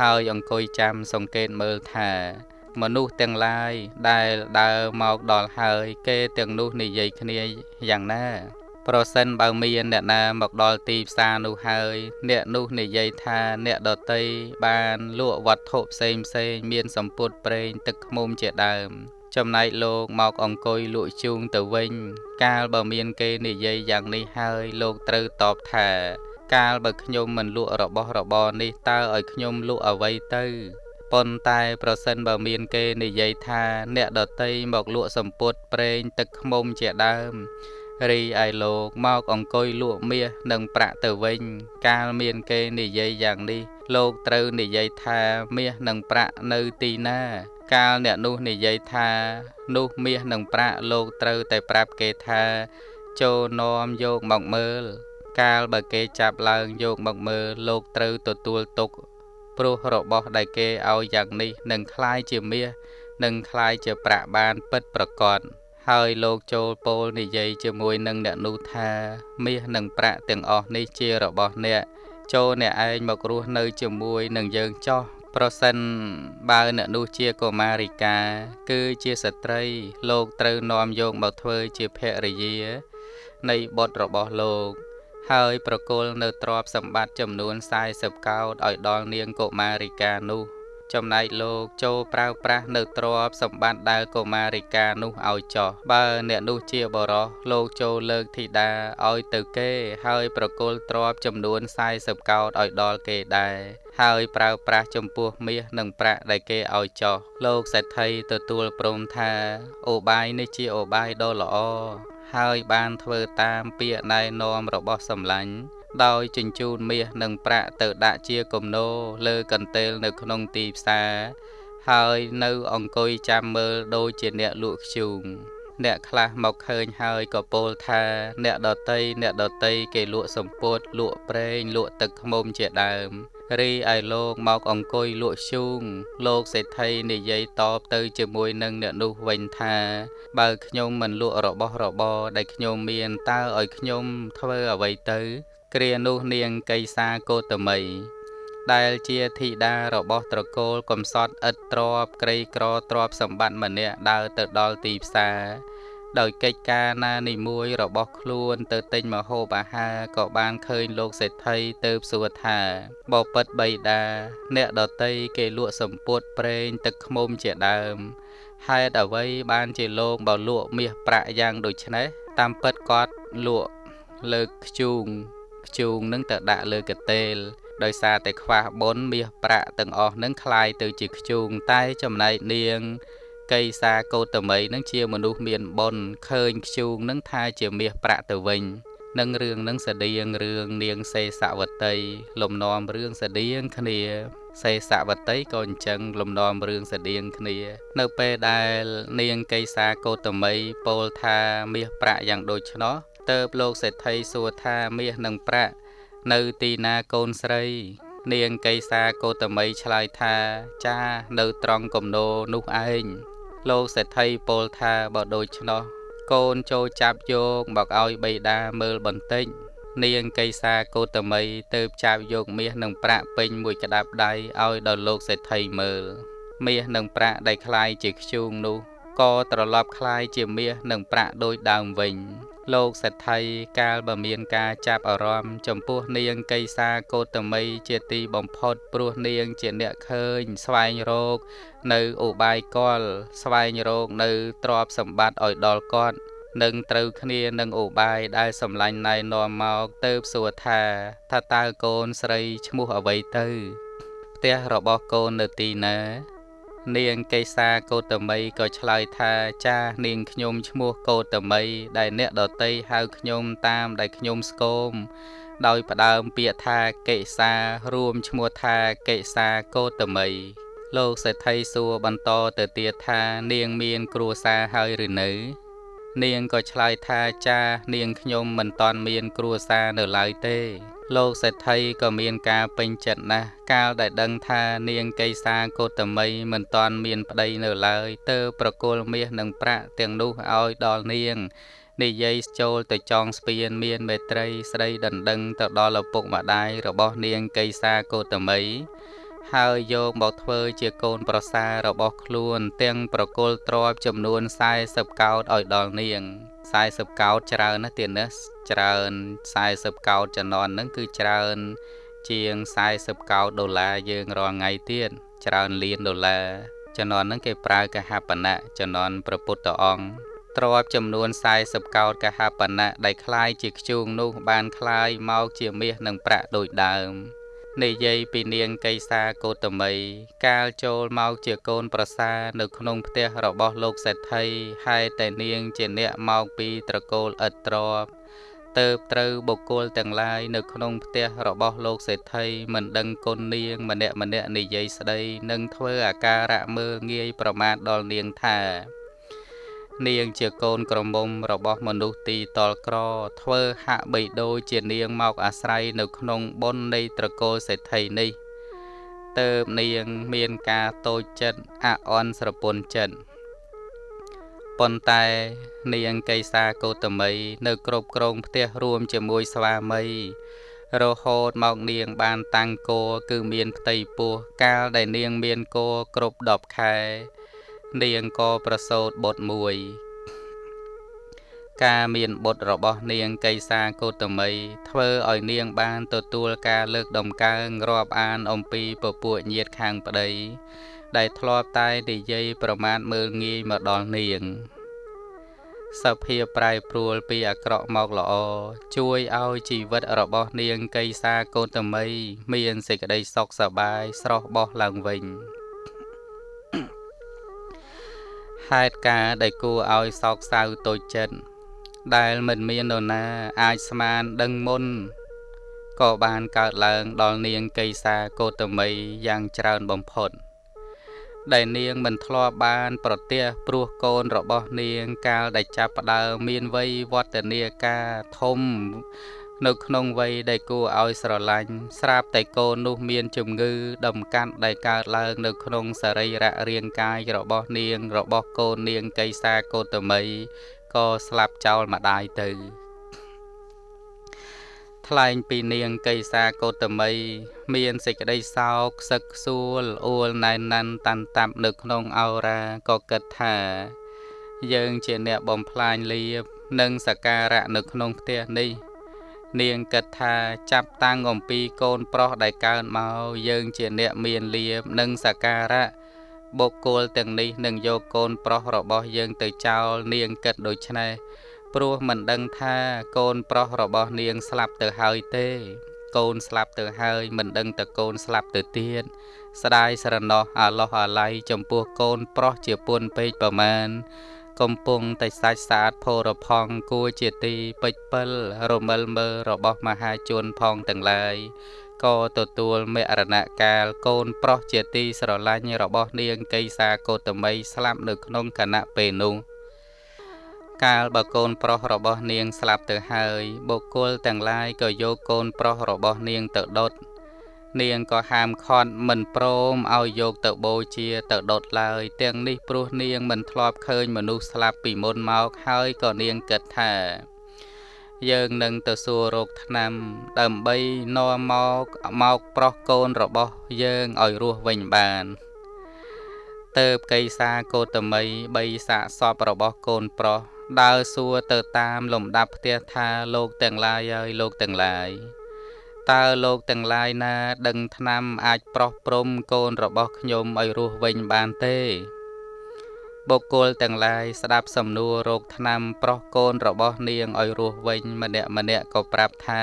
ហើយអង្គុយចាំសង្កេតមើលថា មនុស្សទាំងឡាយដែលដើរមកដល់ហើយ គេទាំងនោះនិយាយគ្នាយ៉ាងណា ប្រសិនបើមានអ្នកណាមកដល់ទីផ្សារនោះហើយ អ្នកនោះនិយាយថាអ្នកដតីបានលក់វត្ថុផ្សេងផ្សេងមានសម្ពុតប្រេងទឹកឃ្មុំជាដើម ចំណែកលោកមកអង្គុយលក់ជូងទៅវិញ កាលបើមានគេនិយាយយ៉ាងនេះហើយលោកត្រូវតបថា កាលបើខ្ញុំមិនលក់របស់របរនេះតើឲ្យខ្ញុំលក់អ្វីទៅប៉ុន្តែប្រសិនបើមានគេនិយាយថា អ្នកដតីមកលក់សម្ពុតប្រេងទឹកឃ្មុំជាដើម រីឯលោកមកអង្គុយលក់មាសនិងប្រាក់ទៅវិញ កាលមានគេនិយាយយ៉ាងនេះ លោកត្រូវនិយាយថាមាសនិងប្រាក់នៅទីណាកាលអ្នកនោះនិយាយថានោះមាសនិងប្រាក់លោកត្រូវតែប្រាប់គេថាចូលនាំយកមកមើល កាលបើគេចាប់ឡើងយកមកមើលលោកត្រូវទទួលទុកព្រោះរបស់ដែលគេឲ្យយ៉ាងនេះនឹងคล้ายជាមាសនឹងคล้ายជាប្រាក់បានពិតប្រកប ហើយលោកចូលពោលនិយាយជាមួយនឹងអ្នកនោះថាមាសនិងប្រាក់ទាំងអស់នេះជារបស់អ្នកចូលអ្នកឯងមករស់នៅជាមួយនឹងយើងចោះប្រសិនបើអ្នកនោះជាកុមារិកា គឺជាស្ត្រី លោកត្រូវនាំយកមកធ្វើជាភរិយា នៃបុត្ររបស់លោក ហើយប្រគល់នៅទ្រព្យសម្បត្តិចំនួន40កោដឲ្យដល់នាងកុមារិកានោះ ចំណែកលោកចូលប្រើប្រាស់នៅទ្រព្យសម្បត្តិដែលកុមារិកានោះឲ្យចោះបើ អ្នកនោះជាបរោះលោកចូលលើកធីតាឲ្យទៅគេ ហើយប្រគល់ទ្រព្យចំនួន40កោដឲ្យដល់គេដែរហើយប្រើប្រាស់ចំពោះមាសនិងប្រាក់ដែលគេឲ្យចោះលោកសេដ្ឋីទទួលព្រមថាអូបាយនេះជាអូបាយដ៏ល្អហើយបានធ្វើតាមពាក្យណែនាំរបស់សម្លាញ់ ដោយជញ្ជូនមាសនិងប្រាក់ទៅដាក់ជាគំនោលើកន្ទេលនៅក្នុងទីផ្សារហើយនៅអង្គុយចាំមើលដូចជាអ្នកលក់ខ្ជូងអ្នកខ្លះមកឃើញហើយក៏ពោលថា អ្នកដតីអ្នកដតីគេលក់សម្ពុតលក់ប្រេងលក់ទឹកឃ្មុំជាដើមរីឯលោកមកអង្គុយលក់ឈូងលោកសេដ្ឋីនិយាយតបទៅជាមួយនឹងអ្នកនោះវិញថា បើខ្ញុំមិនលក់របស់របរដែលខ្ញុំមានតើឲ្យខ្ញុំធ្វើអ្វីទៅ គ្រានោះនាងកៃសាកោតមីដែលជាធីតារបស់ត្រកូលកំសត់ឥតទ្របក្រីក្រទ្របសម្បត្តិម្នាក់ដើរទៅដល់ទីផ្សារដោយកិច្ចការណានីមួយរបស់ខ្លួនទៅទិញមហូបអាហារក៏បានឃើញលោកសេដ្ឋីទៅសួរថាបបិទ្ធបៃតាអ្នកដតីគេលក់សម្ពុតប្រេងទឹកឃ្មុំជាដើមហេតុអ្វីបានជាលោកបើលក់មាសប្រាក់យ៉ាងដូចនេះតាមពិតគាត់លក់លើកខ្ជូង ខ្ជូងនឹងទៅដាក់លើកតេលដោយសារតែខ្វះបុណ្យមាសប្រាក់ទាំងអស់នឹងคลายទៅជាខ្ជូងតែចំណែកនាងកៃសាកោតមីនឹងជាមនុស្សមានបុណ្យឃើញខ្ជូងនឹងថាជាមាសប្រាក់ទៅវិញនឹងរឿងនឹងស្តៀងរឿងនាងសេសវតីលំនាំរឿងស្តៀងគ្នាសេសវតីក៏អញ្ចឹងលំនាំរឿងស្តៀងគ្នា នៅពេលដែលនាងកៃសាកោតមីពោលថាមាសប្រាក់យ៉ាងដូច្នោះ ទៅលោកសេដ្ឋីសួរថាមាសនិងប្រាក់នៅទីណាកូនស្រី នាងកៃសាកោតមីឆ្លើយថាចានៅត្រង់គំនោនោះឯងលោកសេដ្ឋីពោលថាបើដូច្នោះកូនចូលចាប់យកមកឲ្យបៃតាមើលបន្តិចនាងកៃសាកោតមីទៅចាប់យកមាសនិងប្រាក់ពេញមួយក្តាប់ដៃឲ្យដល់លោកសេដ្ឋីមើលមាសនិងប្រាក់ដែលคล้ายជាខ្ជូងនោះក៏ត្រឡប់คล้ายជាមាសនិងប្រាក់ដូចដើមវិញ លោកសេដ្ឋីកាលបើមានការចាប់អារម្មណ៍ចំពោះនាងកៃសាកោតមីជាទីបំផុតព្រោះនាងជាអ្នកឃើញ ស្វែងរក នៅឧបាយកល ស្វែងរកនៅទ្រព្យសម្បត្តិឲ្យដល់គាត់នឹងត្រូវគ្នានឹងឧបាយដែលសម្លាញ់ណែនាំមកទៅសួរថាថាតើកូនស្រីឈ្មោះអ្វីទៅ ផ្ទះរបស់កូននៅទីណា នាងកេសាកោតមីក៏ឆ្លើយថាចានាងខ្ញុំឈ្មោះកោតមី ដែលអ្នកដតីហៅខ្ញុំតាមដែលខ្ញុំស្គមដោយផ្ដើមពាក្យថាកេសារួមឈ្មោះថាកេសាកោតមីលោកសេដ្ឋីសួរបន្តទៅទៀតថានាងមានគ្រួសារហើយឬនៅ នាងក៏ឆ្លើយថាចា នាងខ្ញុំមិនតាន់មានគ្រួសារនៅឡើយទេ លោកសេដ្ឋីក៏មានការពេញចិត្តណាស់កាលដែលដឹងថានាងកៃសាកោតមីមិនតាន់មានប្តីនៅឡើយទើបប្រគល់មាសនិងប្រាក់ទាំងនោះឲ្យដល់នាងនិយាយចូលទៅចងស្ពានមានមេត្រីស្ដីដណ្ដឹងទៅដល់ឪពុកម្ដាយរបស់នាងកេសាកោតមីហើយយកមកធ្វើជាកូនប្រសាររបស់ខ្លួន ទាំងប្រគល់ទ្រព្យចំនួន40កោដឲ្យដល់នាង 40កោដច្រើនណាស់ទៀតណាច្រើន40កោដចំណន់ហ្នឹងគឺច្រើនជាង40កោដដុល្លារយើងរាល់ថ្ងៃទៀតច្រើនលានដុល្លារចំណន់ហ្នឹងគេប្រើកហបណៈចំណន់ព្រះពុទ្ធអង្គទ្រព្យចំនួន40កោដកហបណៈដែលคล้ายជាខ្ជូងនោះបានคล้ายមកជាមាសនិងប្រាក់ដូចដើម និយាយពីនាងកេសាកោតមី កាលចូលមកជាកូនប្រសានៅក្នុងផ្ទះរបស់លោកសេដ្ឋីហើយតែនាងជាអ្នកមកពីត្រកូលឥតទ្របទៅត្រូវបុគ្គលទាំងឡាយនៅក្នុងផ្ទះរបស់លោកសេដ្ឋីមិនដឹងគុណនាងម្នាក់ម្នាក់និយាយស្ដី និងធ្វើអាការៈមើលងាយប្រមាថដល់នាងថា នាងជាកូនក្រមុំរបស់មនុស្សទីតលក្រ ធ្វើហាក់បីដូចជានាងមកអាស្រ័យនៅក្នុងបុណ្យនៃត្រកូលសេដ្ឋីនេះតើបនាងមានការតូចចិត្តអអន់ស្រពន់ចិត្តប៉ុន្តែនាងកេសាកោតមី នៅគ្រប់គ្រងផ្ទះរួមជាមួយស្វាមីរហូតមកនាងបានតាំងគោគឺមានផ្ទៃពោះកាលដែលនាងមានគោគ្រប់10ខែ នាងក៏ប្រសូតបុត្រមួយ ការមានបុត្ររបស់នាងកេសាកោតមីធ្វើឲ្យនាងបានទទួលការលើកដំកើងរាប់អានអំពីពពួកញាតខាងប្តីដែលធ្លាប់តែនិយាយប្រមាថមើលងាយមកដល់នាងសភាពប្រែប្រួលពីអាក្រក់មកល្អជួយឲ្យជីវិតរបស់នាងកេសាកោតមី មានសេចក្តីសុខសប្បាយស្រស់បោះឡើងវិញ ហេតុការដែលគួរឲ្យសោកសៅតូចចិត្តដែលមិនមាននរណាអាចស្មានដឹងមុនក៏បានកើតឡើងដល់នាងកេសាកោតមីយ៉ាងច្រើនបំផុត ដែលនាងមិនធ្លាប់បាន ប្រទះព្រោះកូនរបស់នាងកាលដែលចាប់ផ្ដើមមានវ័យវឌ្ឍនាការធំ នៅក្នុងវ័យដែលគួរឲ្យស្រឡាញ់ស្រាប់តែកូននោះមានជំងឺដំកាត់ដែលកើតឡើងនៅក្នុងសរីរៈរាងកាយរបស់នាងរបស់កូននាងកេសាកោតមីក៏ស្លាប់ចោលម្ដាយទៅថ្លែងពីនាងកេសាកោតមី មានសេចក្តីសោកខ្សឹកខ្សួលអួលណែនណាន់តាន់តាប់នៅក្នុងអោរាក៏គិតថា យើងជាអ្នកបំផ្លាញលៀបនិងសការៈនៅក្នុងផ្ទះនេះ នាងគិតថាចាប់តាំងអំពីកូនប្រុសដែលកើនមកយើងជាអ្នកមានលៀបនិងសការៈបុគ្គលទាំងនេះនឹងយកកូនប្រុសរបស់យើងទៅចោលនាងគិតដូច្នេះព្រោះមិនដឹងថាកូនប្រុសរបស់នាងស្លាប់ទៅហើយទេ កូនស្លាប់ទៅហើយមិនដឹងតកូនស្លាប់ទៅទៀតស្ដាយស្រណោះអាឡោះអាល័យចំពោះកូនប្រុសជាពុនពេកប្រមាណ កំពុងតែសាច់ស្អាតផូរផង់គួរជាទីពេចពិលរមិលមើរបស់មហាជនផងទាំងឡាយក៏ទទួលមរណកាលកូនប្រុសជាទីស្រឡាញ់របស់នាងកេសាកោតមីស្លាប់នៅក្នុងគណៈពេលនោះកាលបើកូនប្រុសរបស់នាងស្លាប់ទៅហើយបុគ្គលទាំងឡាយក៏យកកូនប្រុសរបស់នាងទៅដុត នាងក៏ហាមឃាត់មិនព្រមឲ្យយកទៅបូជាទៅដុតឡើយ ទាំងនេះព្រោះនាងមិនធ្លាប់ឃើញមនុស្សស្លាប់ពីមុនមកហើយក៏នាងគិតថា យើងនឹងទៅសួររោគថ្នាំ ដើម្បីនាំមកមកប្រុសកូនរបស់យើងឲ្យរស់វិញបានទៅបកៃសាកោតមីបីសាកសពរបស់កូនប្រុសដើរសួរទៅតាមលំដាប់ផ្ទះថាលោកទាំងឡាយហើយលោកទាំងឡាយ តើលោកទាំងឡាយណា ដឹងឆ្នាំអាចប្រោះព្រំកូនរបស់ខ្ញុំឲ្យរស់វិញបានទេបុគ្គលទាំងឡាយស្ដាប់សំណួររោគឆ្នាំប្រោះកូនរបស់នាងឲ្យរស់វិញម្នាក់ម្នាក់ក៏ប្រាប់ថា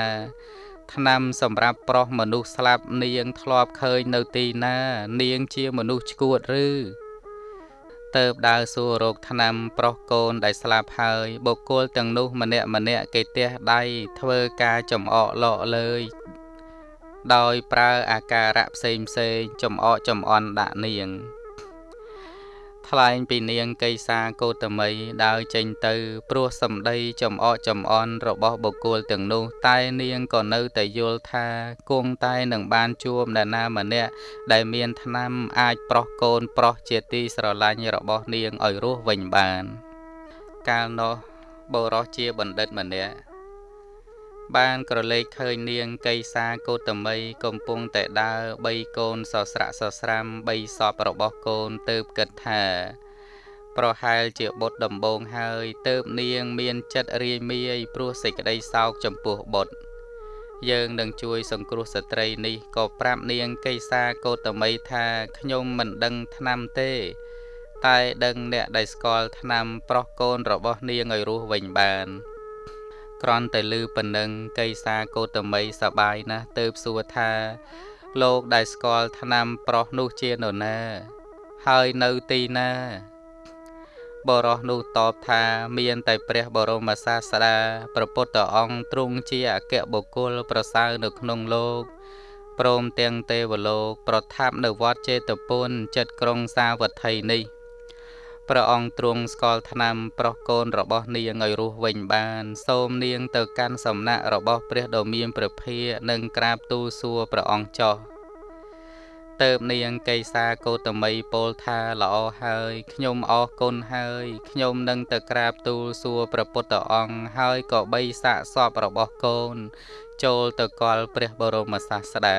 ឆ្នាំសម្រាប់ប្រោះមនុស្សស្លាប់នាងធ្លាប់ឃើញនៅទីណា នាងជាមនុស្សឈួតឬ ទៅបដើរសួររោគឆ្នាំប្រុសកូនដែលស្លាប់ហើយបុគ្គលទាំងនោះម្នាក់ម្នាក់គេទះដៃធ្វើការចំអកលក់លើយដោយប្រើអាការៈផ្សេងផ្សេងចំអកចំអន់ដាក់នាង ថ្លែងពីនាងកេសាកោតមីដើរចេញទៅ ព្រោះសម្ដីចំអកចំអន់របស់បុគ្គលទាំងនោះ តែនាងក៏នៅតែយល់ថាគង់តែនឹងបានជួបអ្នកណាម្នាក់ដែលមានឋានៈអាចប្រោះកូនប្រុសជាទីស្រឡាញ់របស់នាងឲ្យរស់វិញបាន កាលនោះបរោះជាបណ្ឌិតម្នាក់ បានក្រឡេកឃើញនាងកៃសាកោតមីកំពុងតែដើរបីកូនសស្រាក់សស្រាំបីសពរបស់កូនទៅគិតថា ប្រហែលជាបុតដំបងហើយទៅបនាងមានចិត្តរាយមាយព្រោះសេចក្តីសោកចំពោះបុត្រយើងនឹងជួយសង្គ្រោះស្ត្រីនេះក៏ប្រាប់នាងកៃសាកោតមីថាខ្ញុំមិនដឹងឆ្នាំទេ តែដឹងអ្នកដែលស្គាល់ឆ្នាំប្រុសកូនរបស់នាងឲ្យរស់វិញបាន គ្រាន់តែឮប៉ុណ្ណឹងកៃសាកោតមីសបាយណាស់ទៅសួរថា លោកដែលស្គាល់ឆ្នាំប្រុសនោះជានរណា ហើយនៅទីណាបរោះនោះតបថាមានតែព្រះបរមសាស្តាព្រះពុទ្ធអង្គទ្រង់ជាអគ្គបុគ្គលប្រសើរនៅក្នុងលោកព្រមទាំងទេវលោក ប្រថាប់នៅវត្តចេតពុនចិត្តក្រុងសាវត្ថីនេះ ព្រះអង្គទ្រង់ស្គាល់ឆ្នាំប្រុសកូនរបស់នាងឲ្យរស់វិញបាន សូមនាងទៅកាន់សំណាក់របស់ព្រះដ៏មានព្រះភិយនិងក្រាបទូលសួរព្រះអង្គចោះទៅបនាងកេសាកោតមីពោលថាល្អហើយខ្ញុំអរគុណហើយខ្ញុំនឹងទៅក្រាបទូលសួរព្រះពុទ្ធអង្គហើយក៏បីសាកសពរបស់កូន ចូលទៅកល់ព្រះបរមសាស្តា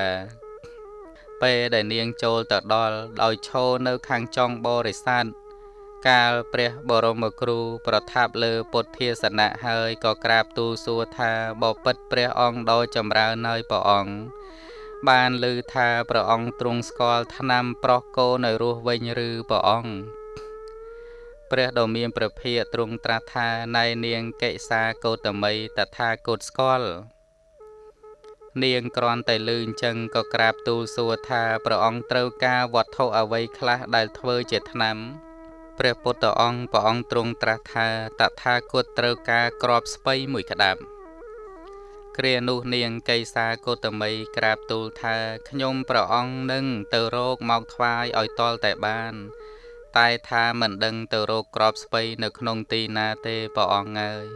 ពេលដែលនាងចូលទៅដល់ដោយឈរនៅខាងចុងបរិស័ទ កាលព្រះបរមគ្រូប្រថាប់លើពុទ្ធាសនៈហើយក៏ក្រាបទូលសួរថាបបិទ្ធព្រះអង្គដ៏ចម្រើនហើយព្រះអង្គបានឮថាព្រះអង្គទ្រង់ស្គាល់ឆ្នាំប្រុសកូនឲ្យរស់វិញឬព្រះអង្គព្រះដ៏មានព្រះភិយទ្រង់ត្រាស់ថាណៃនាងកិសាកោតមីតថាគតស្គាល់នាងគ្រាន់តែលឺអញ្ចឹងក៏ក្រាបទូលសួរថាព្រះអង្គត្រូវការវត្ថុអ្វីខ្លះដែលធ្វើជាឆ្នាំ ព្រះពុទ្ធអង្គព្រះអង្គទ្រង់ត្រាស់ថាតថាគតត្រូវការក្របស្ពៃមួយក្តាប់គ្រានោះនាងកៃសាកោតមីក្រាបទូលថាខ្ញុំព្រះអង្គនឹងទៅរកមកថ្វាយឲ្យតលតែបាន តែថាមិនដឹងទៅរកក្របស្ពៃនៅក្នុងទីណាទេព្រះអង្គអើយ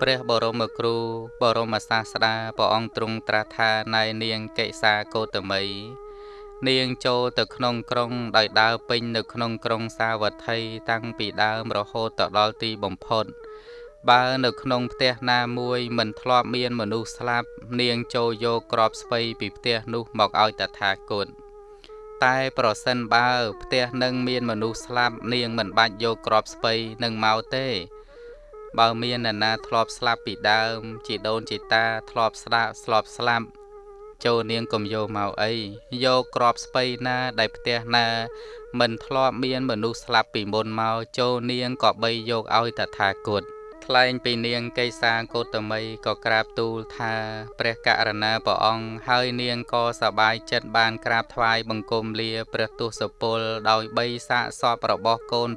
ព្រះបរមគ្រូបរមសាស្តាព្រះអង្គទ្រង់ត្រាស់ថាណៃនាងកៃសាកោតមី នាងចូលទៅក្នុងក្រុងដោយដើរពេញនៅក្នុងក្រុងសាវត្ថីតាំងពីដើមរហូតទៅដល់ទីបំផុត បើនៅក្នុងផ្ទះណាមួយមិនធ្លាប់មានមនុស្សស្លាប់ នាងចូលយកក្របស្ពៃពីផ្ទះនោះមកឲ្យតថាគតតែប្រសិនបើផ្ទះនឹងមានមនុស្សស្លាប់នាងមិនបាច់យកក្របស្ពៃនឹងមកទេ បើមាននរណាធ្លាប់ស្លាប់ពីដើមជីដូនជីតាធ្លាប់ស្ដាប់ស្លាប់ស្លាប់ ចូលនាងកុំយកមកអីយកក្របស្ពៃណាដែលផ្ទះណា មិនធ្លាប់មានមនុស្សស្លាប់ពីមុនមកចូលនាងក៏បីយកឲ្យតថាគតថ្លែងពីនាងកេសាកោតមីក៏ក្រាបទូលថា ព្រះករណាព្រះអង្គហើយនាងក៏សប្បាយចិត្តបានក្រាបថ្វាយបង្គំលាព្រះទសពលដោយបីសាកសពរបស់កូន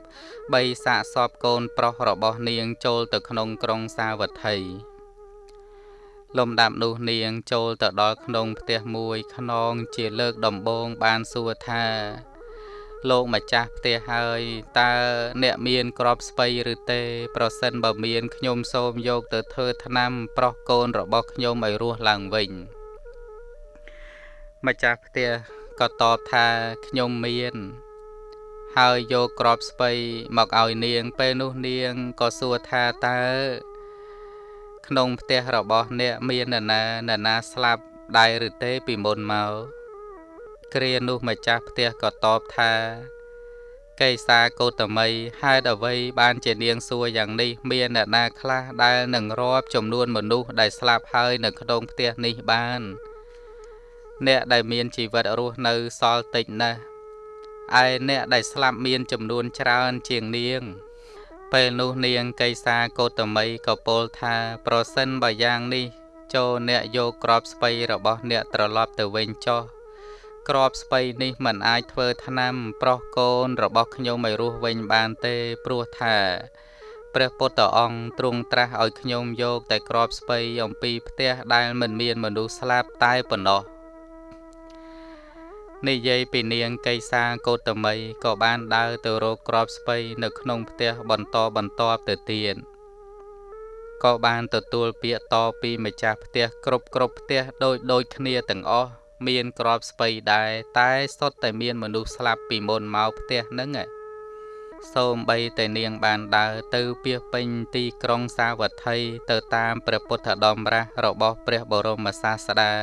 បីសាកសពកូនប្រុសរបស់នាងចូលទៅក្នុងក្រុងសាវត្ថី លំដាប់នោះនាងចូលទៅដល់ក្នុងផ្ទះមួយខ្នងជាលើកដំបូងបានសួរថា លោកម្ចាស់ផ្ទះហើយតើអ្នកមានក្របស្ពៃឬទេ ប្រសិនបើមានខ្ញុំសូមយកទៅធ្វើថ្នាំប្រុសកូនរបស់ខ្ញុំឲ្យរស់ឡើងវិញម្ចាស់ផ្ទះក៏តបថាខ្ញុំមាន ហើយយកក្របស្ពៃមកឲ្យនាងពេលនោះនាងក៏សួរថាតើ ក្នុងផ្ទះរបស់អ្នកមាននរណានរណាស្លាប់ដែរឬទេពីមុនមកគ្រានោះម្ចាស់ផ្ទះក៏តបថាកេសាកោតមីហេតុអ្វីបានជានាងសួរយ៉ាងនេះមានអ្នកណាខ្លះដែលនឹងរាប់ចំនួនមនុស្សដែលស្លាប់ហើយនៅក្នុងផ្ទះនេះបាន អ្នកដែលមានជីវិតរស់នៅសល់តិចណាស់ឯអ្នកដែលស្លាប់មានចំនួនច្រើនជាងនាង ពេលនោះនាងកៃសាកោតមីក៏ពោលថា ប្រសិនបើយ៉ាងនេះចូលអ្នកយកក្របស្បៃរបស់អ្នកត្រឡប់ទៅវិញចុះក្របស្បៃនេះមិនអាចធ្វើថ្នាំ ប្រុសកូនរបស់ខ្ញុំឲ្យរស់វិញបានទេព្រោះថាព្រះពុទ្ធអង្គទ្រង់ត្រាស់ឲ្យខ្ញុំយកតែក្របស្បៃអំពីផ្ទះដែលមិនមានមនុស្សស្លាប់តែប៉ុណ្ណោះ និយាយពីនាងកៃសាកោតមីក៏បានដើរទៅរកក្របស្ពៃនៅក្នុងផ្ទះបន្តបន្តទៅទៀតក៏បានទទួលពាក្យតពីម្ចាស់ផ្ទះគ្រប់គ្រប់ផ្ទះដូចដូចគ្នាទាំងអស់មានក្របស្ពៃដែរតែសុទ្ធតែមានមនុស្សស្លាប់ពីមុនមកផ្ទះហ្នឹងសូមបីតែនាងបានដើរទៅពីពេញទីក្រុងសាវត្ថីទៅតាមព្រះពុទ្ធដំរាស់របស់ព្រះបរមសាស្តា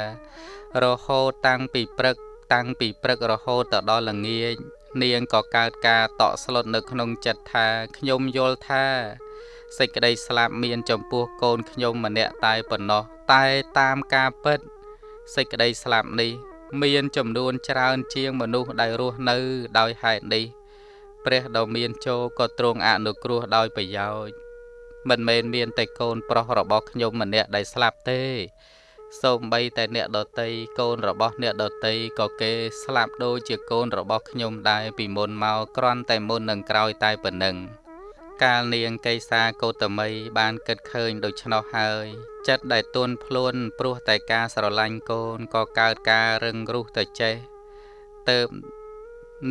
រហូតតាំងពីព្រឹក តាំងពីព្រឹករហូតទៅដល់ល្ងាចនាងក៏កើតការតក់ស្លុតនៅក្នុងចិត្តថាខ្ញុំយល់ថាសេចក្តីស្លាប់មានចំពោះកូនខ្ញុំម្នាក់តែប៉ុណ្ណោះតែតាមការពិតសេចក្តីស្លាប់នេះ មានចំនួនច្រើនជាងមនុស្សដែលរស់នៅដោយហេតុនេះ ព្រះដ៏មានជោក៏ទ្រង់អនុគ្រោះដោយប្រយោជន៍មិនមែនមានតែកូនប្រុសរបស់ខ្ញុំម្នាក់ដែលស្លាប់ទេ សូម្បីតែអ្នកដតីកូនរបស់អ្នកដតីក៏គេស្លាប់ដូចជាកូនរបស់ខ្ញុំដែរពីមុនមកគ្រាន់តែមុននឹងក្រោយតែប៉ុណ្ណឹងកាលនាងកេសាកោតមីបានគិតឃើញដូច្នោះហើយចិត្តដែលទន់ភ្លន់ព្រោះតែការស្រឡាញ់កូនក៏កើតការរឹងរូសទៅចេះទៅ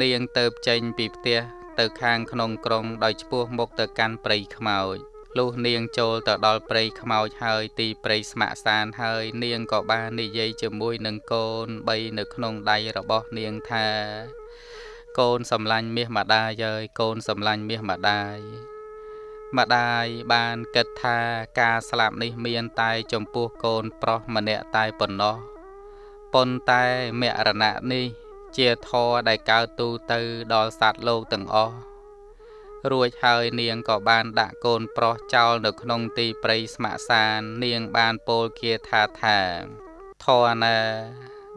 នាងទៅចេញពីផ្ទះទៅខាងក្នុងក្រុងដោយឆ្ពោះមុខទៅកាន់ព្រៃខ្មោច លុះនាងចូលទៅដល់ព្រៃខ្មោចហើយទីព្រៃស្ម័គ្រសានហើយ នាងក៏បាននិយាយជាមួយនឹងកូនបីនៅក្នុងដៃរបស់នាងថា កូនសំឡាញ់មាសម្ដាយហើយកូនសំឡាញ់មាសម្ដាយម្ដាយបានគិតថាការស្លាប់នេះមានតែចំពោះកូនប្រុសម្នាក់តែប៉ុណ្ណោះប៉ុន្តែមរណៈនេះ ជាធរដែលកើតទូទៅដល់សត្វលោកទាំងអស់ រួចហើយនាងក៏បានដាក់កូនប្រុសចោលនៅក្នុងទីព្រៃស្ម័គ្រសាន នាងបានពោលគាថាថាធរណា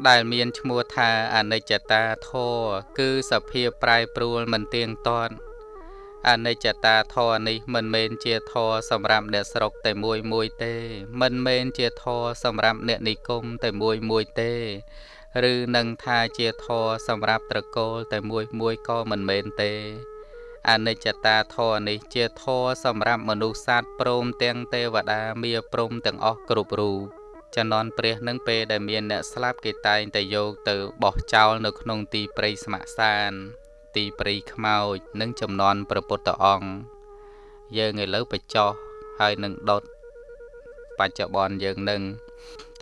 ដែលមានឈ្មោះថាអនិច្ចតាធរគឺសភាពប្រែប្រួលមិនទៀងទាត់អនិច្ចតាធរនេះមិនមែនជាធរសម្រាប់អ្នកស្រុកតែមួយមួយទេ មិនមែនជាធរសម្រាប់អ្នកនិគមតែមួយមួយទេ ឬនឹងថាជាធរសម្រាប់ត្រកូលតែមួយមួយក៏មិនមែនទេ អនិច្ចតាធរនេះជាធរសម្រាប់មនុស្សសត្វព្រមទាំងទេវតាមាព្រំទាំងអស់គ្រប់រូបចន្លន់ព្រះនឹងពេលដែលមានអ្នកស្លាប់គេតែងតែយកទៅបោះចោលនៅក្នុងទីព្រៃស្ម័គ្រសាន ទីព្រៃខ្មោចនិងចំនួនព្រះពុទ្ធអង្គយើងឥឡូវបញ្ចោះហើយនឹងដុតបច្ចុប្បន្នយើងនឹង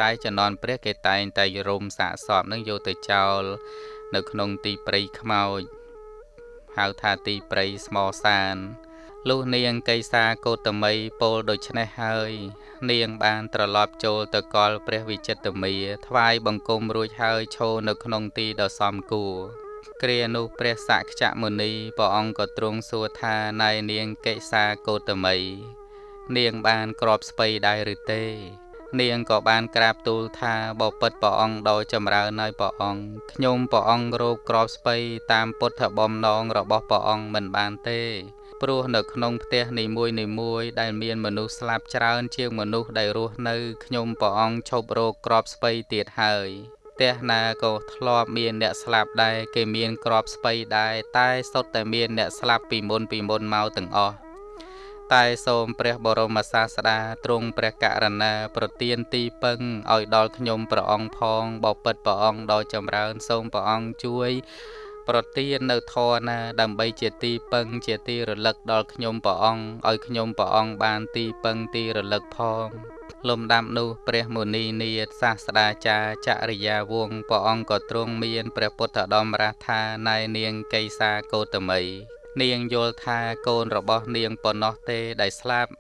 តែចំនួនព្រះគេតែងតែរំសាកសពនឹងយកទៅចោល នៅក្នុងទីព្រៃខ្មោច ហៅថាទីព្រៃស្មោសានលុះនាងកៃសាកោតមីពោលដូច្នេះហើយ នាងបានត្រឡប់ចូលទៅកលព្រះវិចិត្រមាថ្វាយបង្គំរួចហើយឈរនៅក្នុងទីដ៏សមគួរគ្រានោះព្រះសក្យមុនីព្រះអង្គក៏ទ្រង់សួរថាណៃនាងកេសាកោតមី នាងបានក្របស្ពៃដែរឬទេ នាងក៏បានក្រាបទូលថាបពិតព្រះអង្គដោយចម្រើនហើយព្រះអង្គខ្ញុំព្រះអង្គរោគក្របស្ពៃតាមពុទ្ធបំណងរបស់ព្រះអង្គមិនបានទេព្រោះនៅក្នុងផ្ទះនីមួយនីមួយដែលមានមនុស្សស្លាប់ច្រើនជាងមនុស្សដែលរស់នៅខ្ញុំព្រះអង្គឈប់រោគក្របស្ពៃទៀតហើយផ្ទះណាក៏ធ្លាប់មានអ្នកស្លាប់ដែរគេមានក្របស្ពៃដែរតែសុទ្ធតែមានអ្នកស្លាប់ពីមុនពីមុនមកទាំងអស់ តែសូមព្រះបរមសាស្តាទ្រង់ព្រះករណា ប្រទានទីពឹងឲ្យដល់ខ្ញុំព្រះអង្គផងបពិតព្រះអង្គដ៏ចម្រើន សូមព្រះអង្គជួយ ប្រទាននៅធរណា ដើម្បីជាទីពឹង ជាទីរលឹកដល់ខ្ញុំព្រះអង្គឲ្យខ្ញុំព្រះអង្គបានទីពឹងទីរលឹកផងលំដាប់នោះព្រះមុនីនាថសាស្តាចារ្យចរិយាវង្សព្រះអង្គក៏ទ្រង់មានព្រះពុទ្ធដំរាស់ថាណែនាងកេសាកោតមី នាងយល់ថាកូនរបស់នាងប៉ុណ្ណោះទេដែលស្លាប់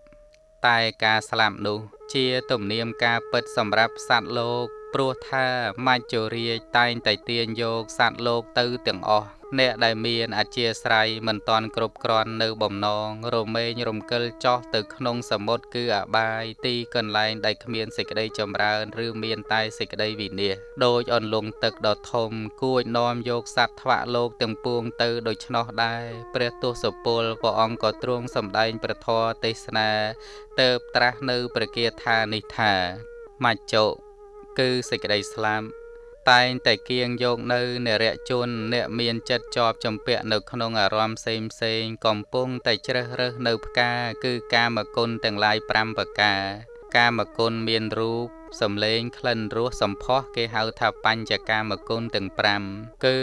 តែការស្លាប់នោះ ជាទំនៀមការពិតសម្រាប់សត្វលោក ព្រោះថាមច្ចុរាជតែងតែទាញយកសត្វលោកទៅទាំងអស់ អ្នកដែលមានអធិស្រ័យមិនតាន់គ្រប់គ្រាន់នៅបំណងរមែងរំកិលចោះទៅក្នុងសមុទ្រគឺអបាយទីកន្លែងដែលគ្មានសេចក្តីចម្រើនឬមានតែសេចក្តីវិនាសដោយអន្លង់ទឹកដ៏ធំគួចនាំយកសត្វថ្វាក់លោកទាំងពួងទៅដូច្នោះដែរព្រះទសពលព្រះអង្គក៏ទ្រង់សម្ដែងព្រះធម៌ទេសនាទៅត្រាស់នៅព្រះគាថានេះថាមច្ចុគឺសេចក្តីស្លាប់ តែងតែគៀងយកនៅនរជន អ្នកមានចិត្តជាប់ចម្ពាក់នៅក្នុងអារម្មណ៍ផ្សេងផ្សេងកំពុងតែជ្រើសរើសនៅផ្កាគឺកាមគុណទាំងឡាយ5ប្រការ កាមគុណមានរូប សំឡេងក្លិនរសសម្ផស្សគេហៅថាបញ្ចកាមគុណទាំង5គឺ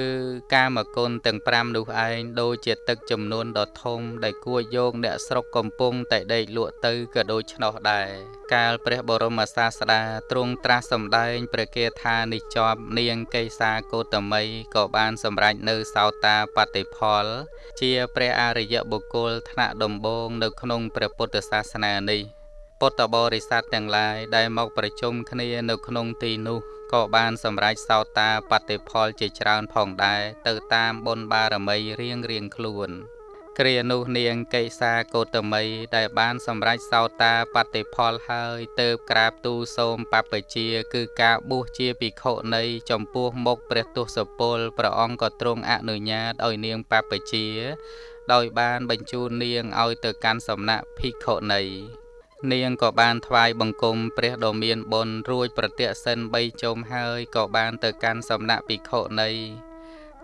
កាមគុណទាំង5នោះឯងដូចជាទឹកចំនួនដ៏ធំដែលគួរយកអ្នកស្រុកកំពុងតែដេកលក់ទៅក៏ដូច្នោះដែរកាលព្រះបរមសាស្តាទ្រង់ត្រាស់សម្ដែងព្រះគាថានេះជាប់នាងកេសាកោតមីក៏បានសម្រេចនៅសោតាបតិផល ជាព្រះអរិយបុគ្គលថ្នាក់ដំបូងនៅក្នុងព្រះពុទ្ធសាសនានេះ ពុទ្ធបរិស័ទទាំងឡាយដែលមកប្រជុំគ្នានៅក្នុងទីនោះក៏បានសម្រេចសោតាបតិផលជាច្រើនផងដែរទៅតាមបុណ្យបារមីរៀងរៀងខ្លួនគ្រានោះនាងកេសាកោតមីដែលបានសម្រេចសោតាបតិផលហើយទៅក្រាបទូលសូមបព្វជា គឺការបួសជាភិក្ខុនៃចំពោះមុខព្រះទសពលព្រះអង្គក៏ទ្រង់អនុញ្ញាតឲ្យនាងបព្វជា ដោយបានបញ្ជូននាងឲ្យទៅកាន់សំណាក់ភិក្ខុនៃ នាងក៏បានថ្វាយបង្គំព្រះដ៏មានបុណ្យរួចប្រតិសិន3ជុំហើយក៏បានទៅកាន់សំណាក់ភិក្ខុនៃ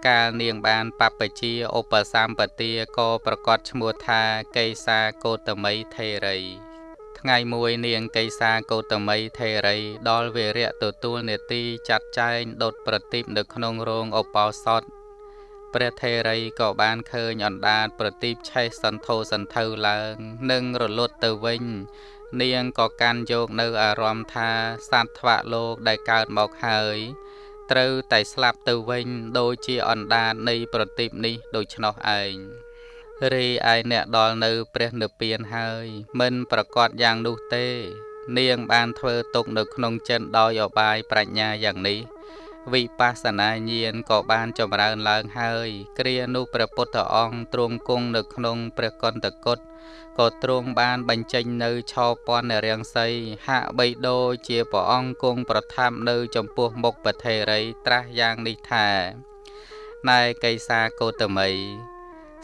កាលនាងបានបព្វជាឧបសម្បទាក៏ប្រកាសឈ្មោះថាកេសាកោតមីថេរីថ្ងៃមួយនាងកេសាកោតមីថេរីដល់វេរៈទទួលនេតិចាត់ចែងដុតប្រទីបនៅក្នុងរោងឧបោសថ ព្រះថេរីក៏បានឃើញអណ្ដាតប្រទីបឆេះសន្ធោសន្ធៅឡើង និងរលត់ទៅវិញ នាងក៏កាន់យកនៅអារម្មណ៍ថាសត្វថ្វាក់លោកដែលកើតមកហើយត្រូវតែស្លាប់ទៅវិញដូចជាអណ្ដាតនៃប្រទីបនេះដូច្នោះឯងរីឯអ្នកដល់នៅព្រះនិព្វានហើយ មិនប្រកាសយ៉ាងនោះទេ នាងបានធ្វើទុកនៅក្នុងចិនដោយអបាយប្រាជ្ញាយ៉ាងនេះ វិបស្សនាញាណក៏បានចម្រើនឡើងហើយ គ្រានោះព្រះពុទ្ធអង្គទ្រង់គង់នៅក្នុងព្រះកន្តកុដក៏ទ្រង់បានបញ្ចេញនៅឆោពន្ធរាំងសីហាក់បីដូចជាព្រះអង្គគង់ប្រថាប់នៅ ចំពោះមុខប្រធេរីត្រាស់យ៉ាងនេះថាណែកៃសាកោតមី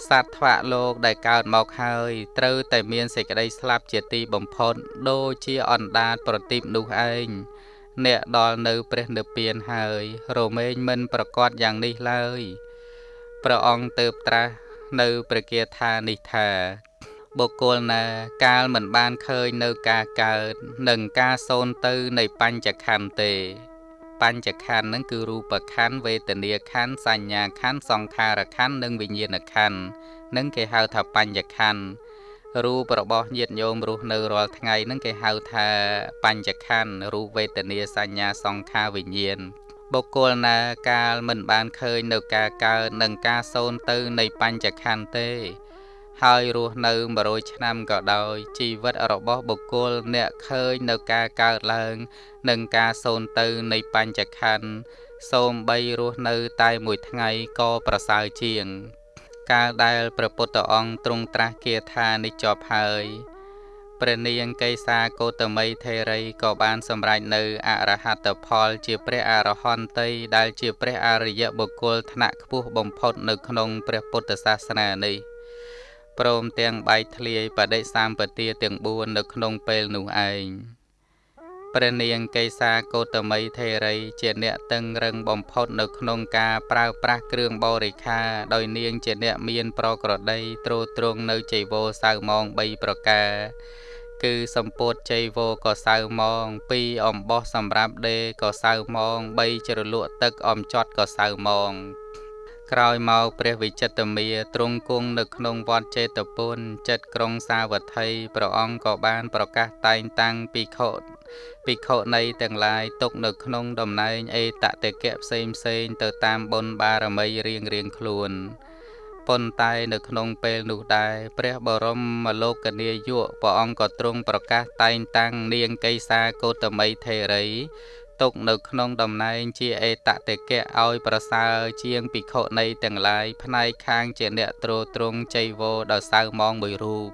សត្វថ្វាក់លោកដែលកើតមកហើយត្រូវតែមានសេចក្តីស្លាប់ជាទីបំផុតដូចជាអណ្ដាតប្រទីបនោះឯង អ្នកដល់នៅព្រះនិព្វានហើយ រមែងមិនប្រកាសយ៉ាងនេះឡើយព្រះអង្គទៅត្រាស់នៅព្រះគាថានេះថាបុគ្គលណាកាលមិនបានឃើញនៅការកើតនិងការសូន្យទៅនៃបញ្ចខណ្ឌទេ បញ្ចខណ្ឌហ្នឹងគឺរូបខណ្ឌវេទនាខណ្ឌសញ្ញាខណ្ឌសង្ខារខណ្ឌនិងវិញ្ញាណខណ្ឌនឹងគេហៅថាបញ្ចខណ្ឌ រូបរបស់ញាតិញោមរស់នៅរាល់ថ្ងៃហ្នឹងគេហៅថាបញ្ចខណ្ឌរូបវេទនាសញ្ញាសង្ខារវិញ្ញាណបុគ្គលណាកាលមិនបានឃើញនៅការកើតនិងការសូន្យទៅនៃបញ្ចខណ្ឌទេ ហើយរស់នៅ100ឆ្នាំក៏ដោយជីវិតរបស់បុគ្គលអ្នកឃើញនៅការកើតឡើង និងការសូន្យទៅនៃបញ្ចខណ្ឌសូមបីរស់នៅតែមួយថ្ងៃក៏ប្រសើរជាង កាលដែលព្រះពុទ្ធអង្គទ្រង់ត្រាស់គាថានេះចប់ហើយព្រះនាងកេសាកោតមីថេរីក៏បានសម្រេចនៅអរហត្តផលជាព្រះអរហន្តីដែលជាព្រះអរិយបុគ្គលថ្នាក់ខ្ពស់បំផុតនៅក្នុងព្រះពុទ្ធសាសនានេះព្រមទាំងបែកធ្លាយបដិសម្បទាទាំង4នៅក្នុងពេលនោះឯង ព្រះនាងកេសាកោតមីថេរី ជាអ្នកតឹងរឹងបំផុតនៅក្នុងការប្រើប្រាស់គ្រឿងបរិខា ដោយនាងជាអ្នកមានប្រក្រតីទ្រទ្រង់នៅចៃវោសៅម៉ង3ប្រការគឺសម្ពុតចៃវោក៏សៅម៉ង2អំបោះសម្រាប់ដេក៏សៅម៉ង3ជ្រលក់ទឹកអំចត់ក៏សៅម៉ង ក្រោយមកព្រះវិចិត្រមាទ្រង់គង់នៅក្នុងវត្តចេតពុនចិត្តក្រុងសាវត្ថីព្រះអង្គក៏បានប្រកាសតែងតាំងភិក្ខុភិក្ខុនៃទាំងឡាយຕົកនៅក្នុងតំណែងអេតតេកៈផ្សេងផ្សេងទៅតាមបុណ្យបារមីរៀងរៀងខ្លួនប៉ុន្តែនៅក្នុងពេលនោះដែរព្រះបរមលោកនាយកព្រះអង្គក៏ទ្រង់ប្រកាសតែងតាំងនាងកេសាកោតមីថេរី ទុកនៅក្នុងតំណែងជាអេតតេកៈឲ្យប្រសើរជាងភិក្ខុនៃទាំងឡាយផ្នែកខាងជាអ្នកទ្រទ្រង់ចៃវោដល់សៅម៉ងមួយរូប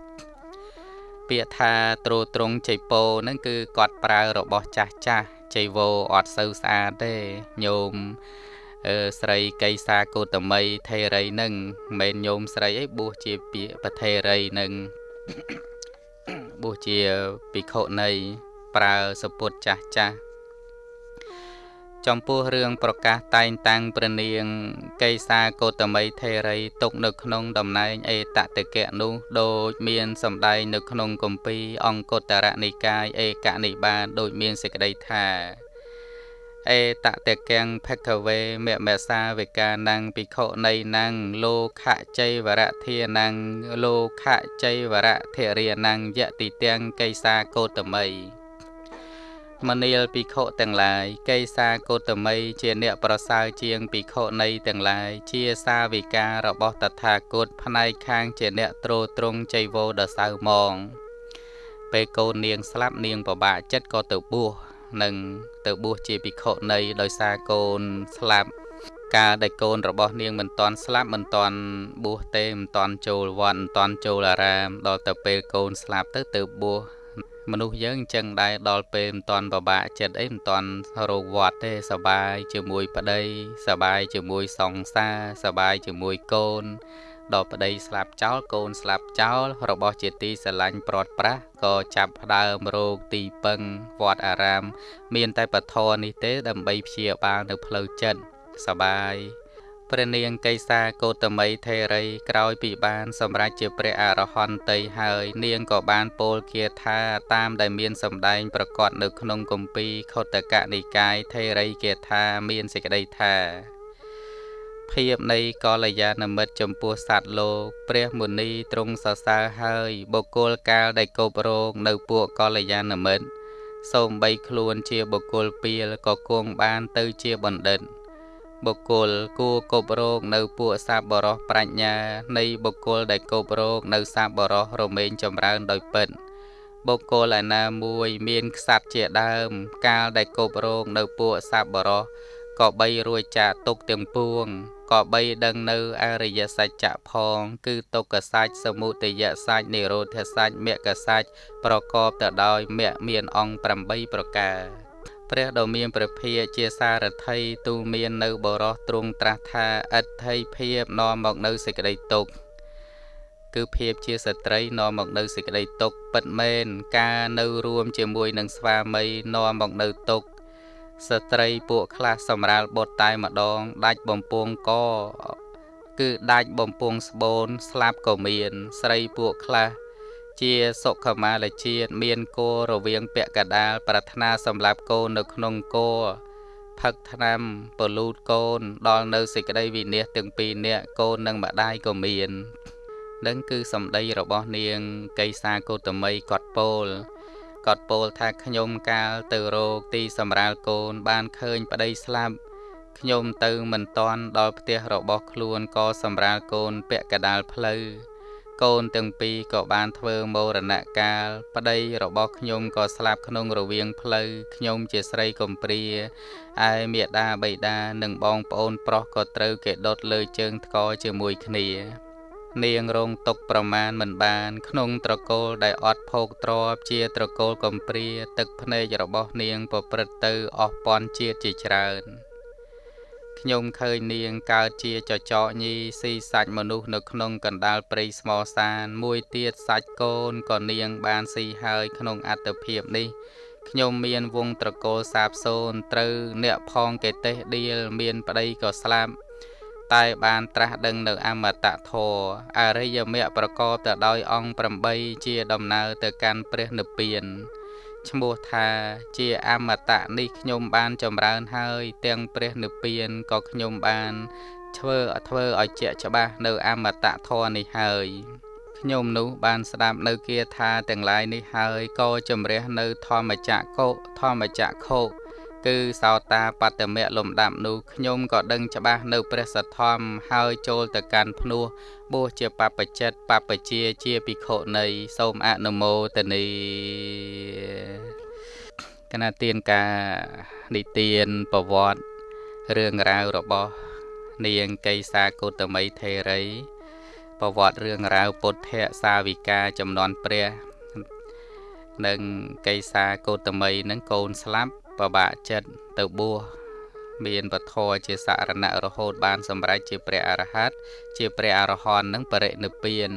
ពាក្យថាទ្រទ្រង់ចៃពោហ្នឹងគឺគាត់ប្រើរបស់ចាស់ចាស់ចៃវោអត់សូវស្អាតទេញោមអឺស្រីកៃសាកោតមីថេរីនឹងមិនញោមស្រីអីបួសជាពាក្យប្រថេរីនឹងបួសជាភិក្ខុនៃប្រើសពុតចាស់ចាស់ ចំពោះរឿងប្រកាសតែងតាំងព្រះនាងកេសាកោតមីថេរីទុកនៅក្នុងតំណែងអេតតកៈនោះដូចមានសម្ដែងនៅក្នុងគម្ពីរអង្គតរនិកាយឯកនិបាតដូចមានសេចក្តីថាអេតតកੰភគវេមមសាវិកានੰភិក្ខុនៃនੰលោកជ័យវរធានੰលោកជ័យវរធរិយនੰយតិទាំងកេសាកោតមី មនាលភិក្ខុទាំងឡាយកេសាកោតមីជាអ្នកប្រសើរជាងភិក្ខុនៃទាំងឡាយជាសាវិការបស់តថាគតផ្នែកខាងជាអ្នកទ្រទ្រង់ចៃវោដសៅមងពេលកូននាងស្លាប់នាងពិបាកចិត្តក៏ទៅបួសនិងទៅបួសជាភិក្ខុនៃដោយសារកូនស្លាប់កាលដែលកូនរបស់នាងមិនតាន់ស្លាប់មិនតាន់បួសទេមិនតាន់ចូលវត្តមិនតាន់ចូលអារាមដល់ទៅពេលកូនស្លាប់ទៅទៅបួស មនុស្សយើងអញ្ចឹងដែរដល់ពេលមិនតាន់ពិបាកចិត្តអីមិនតាន់រោគវត្តទេសបាយជាមួយប្តីសបាយជាមួយសង្សារសបាយជាមួយកូនដល់ប្តីស្លាប់ចោលកូនស្លាប់ចោលរបស់ជាទីស្រឡាញ់ព្រាត់ប្រាសក៏ចាប់ផ្ដើមរោគទីពឹងវត្តអារាម មានតែពធនេះទេដើម្បីព្យាបាលនៅផ្លូវចិត្តសបាយ ព្រះនាងកេសាកោតមីថេរីក្រោយពីបាន សម្រេចជាព្រះអរហន្តីហើយ នាងក៏បានពោលគាថាតាមដែលមានសម្ដែងប្រកាសនៅក្នុងគម្ពីរខុទ្ទកនិកាយថេរីគាថាមានសេចក្តីថាភាពនៃកល្យាណមិត្តចំពោះសត្វលោកព្រះមុនីទ្រង់សរសើរហើយបុគ្គលកាលដែលគប់រងនៅពួកកល្យាណមិត្តសូមបីខ្លួនជាបុគ្គលពៀលក៏គង់បានទៅជាបណ្ឌិត បុគ្គលគួរគប់រោគនៅពួកសាបរោះប្រាជ្ញា នៃបុគ្គលដែលគប់រោគនៅសាបរោះរមែងចម្រើនដោយពិតបុគ្គលឯណាមួយមានខ្សាត់ជាដើម កាលដែលគប់រោគនៅពួកសាបរោះក៏បីរួចចាកទុកទាំងពួងក៏បីដឹងនៅអរិយសច្ចៈផង គឺទុក្ខសច្ចសមុទយសច្ចនិរោធសច្ចមគ្គសច្ចប្រកបទៅដោយមគ្គមានអង្គ8ប្រការ ព្រះដ៏មានព្រះភិយជាសារថីទូមាននៅបរោះទ្រង់ត្រាស់ថាអិដ្ឋិភាពនាំមកនៅសេចក្តីទុក្ខគឺភាពជាស្ត្រីនាំមកនៅសេចក្តីទុក្ខពិតមែនការនៅរួមជាមួយនឹងស្វាមីនាំមកនៅទុក្ខស្ត្រីពួកខ្លះសម្រាលបុតតែម្ដង ដាច់បំពង់កគឺដាច់បំពង់ស្បូនស្លាប់ក៏មាន ស្រីពួកខ្លះ ជាសុខមាលជាតិមានគោរវាងពាក់កដាលប្រាថ្នាសម្រាប់កូននៅក្នុងគោផឹកថ្នាំពលូតកូន ដល់នៅសេចក្តីវិនិច្ឆ័យទាំងពីរនាក់កូននិងម្ដាយក៏មាននឹងគឺសម្ដីរបស់នាងកេសាកោតមីគាត់ពោលគាត់ពោលថាខ្ញុំកាលទៅរោគទីសម្រាលកូន បានឃើញប្តីស្លាប់ខ្ញុំទៅមិនតាន់ដល់ផ្ទះរបស់ខ្លួនក៏សម្រាលកូនពាក់កដាលផ្លូវ កូនទាំងពីរក៏បានធ្វើមរណកាល ប្តីរបស់ខ្ញុំក៏ស្លាប់ក្នុងរវាងផ្លូវខ្ញុំជាស្រីកំព្រាឯមេដាបៃតានិងបងប្អូនប្រុសក៏ត្រូវគេដុតលើជើងថ្កជាមួយគ្នានាងរងទុកប្រមាណមិនបាន ក្នុងត្រកូលដែលអត់ភោគទ្របជាត្រកូលកំព្រា ទឹកភ្នែករបស់នាងប្រព្រឹត្តទៅអស់ពាន់ជាតិជាច្រើន ខ្ញុំឃើញនាងកើតជាចចកញីស៊ីសាច់មនុស្សនៅក្នុងកណ្ដាលព្រៃស្មសាន មួយទៀតសាច់កូនក៏នាងបានស៊ីហើយក្នុងអត្តភាពនេះខ្ញុំមានវងត្រកូលសាបសូនត្រូវអ្នកផងកេទេសដៀលមានប្តីក៏ស្លាប់តែបានត្រាស់ដឹងនៅអមតៈធរអរិយមគ្គប្រកបទៅដោយអង្គ8ជាដំណើរទៅកាន់ព្រះនិព្វាន ឈ្មោះថាជាអមតៈនេះខ្ញុំបានចម្រើនហើយ ទាំងព្រះនិព្វានក៏ខ្ញុំបានធ្វើធ្វើឲ្យជាក់ច្បាស់នៅអមតៈធម៌នេះហើយខ្ញុំនោះបានស្ដាប់នៅគាថាទាំងឡាយនេះហើយក៏ជំរះនៅធម្មចក្រកុធម្មចក្រខុ គឺសោតាបត្តមៈលំដាប់នោះខ្ញុំក៏ដឹងច្បាស់នៅព្រះសទ្ធំហើយចូលទៅកាន់ភ្នោះបួសជាបព្វជិតបព្វជាជាភិក្ខុនៃសូមអនុមោទនីគណៈទានការនិទានប្រវត្តិរឿងរ៉ាវរបស់ នាងកេសាកោតមីថេរីប្រវត្តិរឿងរ៉ាវពុទ្ធៈសាវិកាចំនួនព្រះនិងកេសាកោតមីនឹងកូនស្លាប់ ពិបាកចិត្តទៅបួសមានពធជាសរណៈរហូតបានសម្រេចជាព្រះអរហន្តជាព្រះអរហន្តនឹងបរិនិព្វាន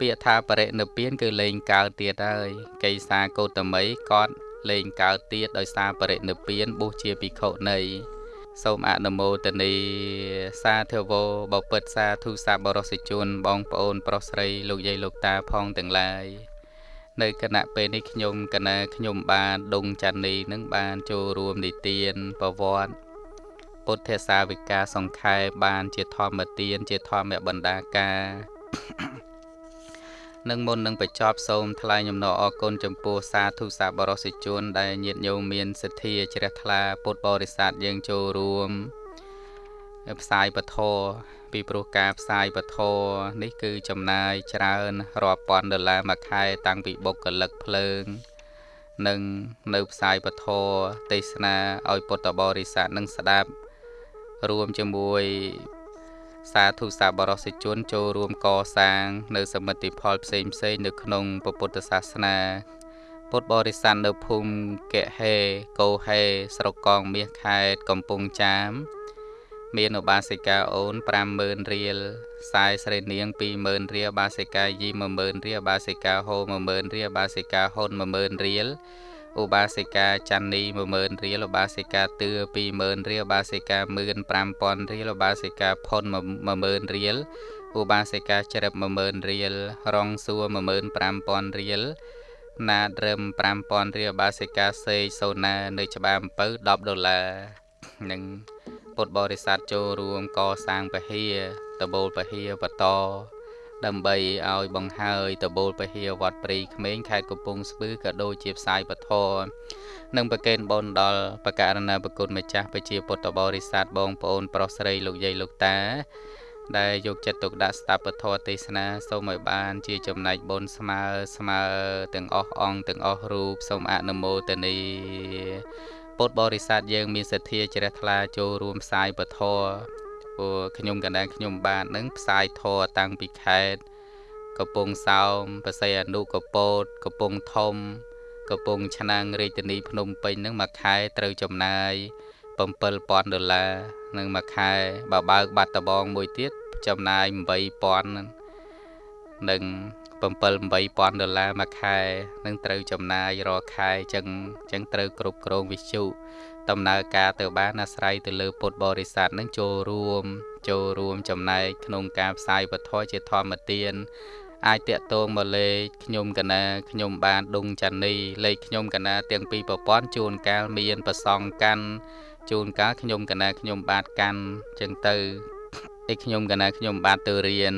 ពាក្យថាបរិនិព្វានគឺលែងកើតទៀតហើយកេសាកោតមីគាត់លែងកើតទៀតដោយសារបរិនិព្វានបួសជាភិក្ខុនៃសូមអនុមោទនីសាធវោបពិតសាធុសាបរសិជនបងប្អូនប្រុសស្រីលោកយាយលោកតាផងទាំងឡាយ នៅគណៈពេលនេះខ្ញុំកណាខ្ញុំបានដងច័ន្ទនីនឹងបានចូលរួមនិទានប្រវត្តិពុទ្ធសាវិកាសង្ខេបបានជាធម្មទានជាធម្មបណ្ដាការនឹងមុននឹងបញ្ចប់សូមថ្លែងអំណរអគុណចំពោះសាធុសាបរសិជនដែលញាតិញោមមានសទ្ធាជ្រះថ្លាពុទ្ធបរិស័ទយើងចូលរួមផ្សាយពធ ពីព្រោះការផ្សាយពធនេះគឺចំណាយច្រើនរាប់ពាន់ដុល្លារមួយខែ តាំងពីបុគ្គលិកភ្លើង និងនៅផ្សាយពធទេសនាឲ្យពុទ្ធបរិស័ទនឹងស្ដាប់ រួមជាមួយសាធុសាបរសិជនចូលរួមកសាង នៅសមិទ្ធផលផ្សេងផ្សេងនៅក្នុងពុទ្ធសាសនា ពុទ្ធបរិស័ទនៅភូមិកេហេកោហេស្រុកកងមាសខេត្តកំពង់ចាម មានឧបាសិកាអូន50000រៀលខ្សែស្រីនាង20000រៀលបាសិកាយី10000រៀលបាសិកាហូ10000រៀលបាសិកាហ៊ុន10000រៀលឧបាសិកាច័ន្ទនី10000រៀលឧបាសិកាទឿ20000រៀលឧបាសិកា15000រៀលឧបាសិកាផុន10000រៀលឧបាសិកាជ្រិប10000រៀលរងសួរ15000រៀលណាត្រឹម5000រៀលឧបាសិកាសេសូណា នៅ ច្បារអំពៅ10ដុល្លារនិង ពុទ្ធបរិស័ទចូលរួមកសាងពហិយតបូលពហិយបតដើម្បីឲ្យបង្ហើយតបូលពហិយវត្តព្រៃក្មេងខេត្តកំពង់ស្ពឺក៏ដូចជាផ្សាយពធនិងប្រកេនបុណ្យដល់បករណាប្រគុណម្ចាស់ប្រជាពុទ្ធបរិស័ទបងប្អូនប្រុសស្រីលោកយាយលោកតាដែលយកចិត្តទុកដាក់ស្ដាប់ពធទេសនាសូមឲ្យបានជាចំណែកបុណ្យស្មើស្មើទាំងអស់អង្គទាំងអស់រូបសូមអនុមោទនី ពុទ្ធបរិស័ទយើងមានសទ្ធាជ្រះថ្លាចូលរួមផ្សាយពធព្រោះខ្ញុំកណ្ដាលខ្ញុំបាននឹងផ្សាយធរតាំងពីខេត្តកំពង់សោមបស័យអនុកពោតកំពង់ធំកំពង់ឆ្នាំងរាជធានីភ្នំពេញនឹងមួយខែត្រូវចំណាយ7000ដុល្លារនឹងមួយខែបើបើកបាត់ដបងមួយទៀតចំណាយ8000នឹង 7 8000ដុល្លារមួយខែនឹងត្រូវចំណាយរាល់ខែអញ្ចឹងអញ្ចឹងត្រូវគ្រប់គ្រងវិជ្ជាដំណើរការទៅបានអាស្រ័យទៅលើពុទ្ធបរិស័ទនឹងចូលរួម ចូលរួមចំណែកក្នុងការផ្សាយវត្ថុជាធម្មទានអាចតាក់ទងមកលេខខ្ញុំកណាខ្ញុំបានដុងចានីលេខខ្ញុំកណាទាំងពីរប្រព័ន្ធជួនកាលមានប្រសងកាន់ជួនកាលខ្ញុំកណាខ្ញុំបាទកាន់ចឹងទៅ ឯខ្ញុំកណាខ្ញុំបាទទៅរៀន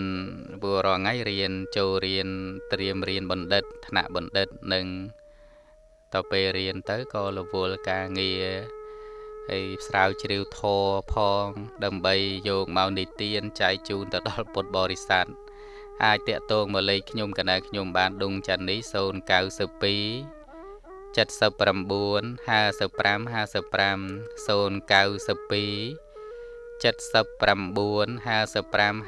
ព្រោះរាល់ថ្ងៃរៀនចូលរៀនត្រៀមរៀនបណ្ឌិតថ្នាក់បណ្ឌិតនិងតទៅពេលរៀនទៅក៏រវល់ការងារហើយស្រាវជ្រាវធរផង ដើម្បីយកមកនិទានចែកជូនទៅដល់ពុទ្ធបរិស័ទអាចតាក់ទងមកលេខខ្ញុំកណាខ្ញុំបានដុងចាន់នេះ092 79 55 55 092 79 55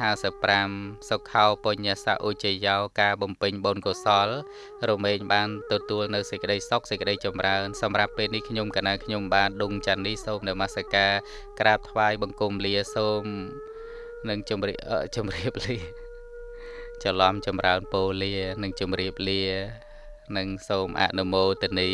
55សុខោបញ្ញសៈឧជយោការបំពេញបុណ្យកុសល រមែងបានទទួលនៅសេចក្តីសុខសេចក្តីចម្រើនសម្រាប់ពេលនេះខ្ញុំកណាខ្ញុំបានដុងច័ន្ទនេះសូមនមស្ការក្រាបថ្វាយបង្គំលាសូមនឹងជម្រាបជម្រាបលាច្រឡំចម្រើនពោលានឹងជម្រាបលានិងសូមអនុមោទនី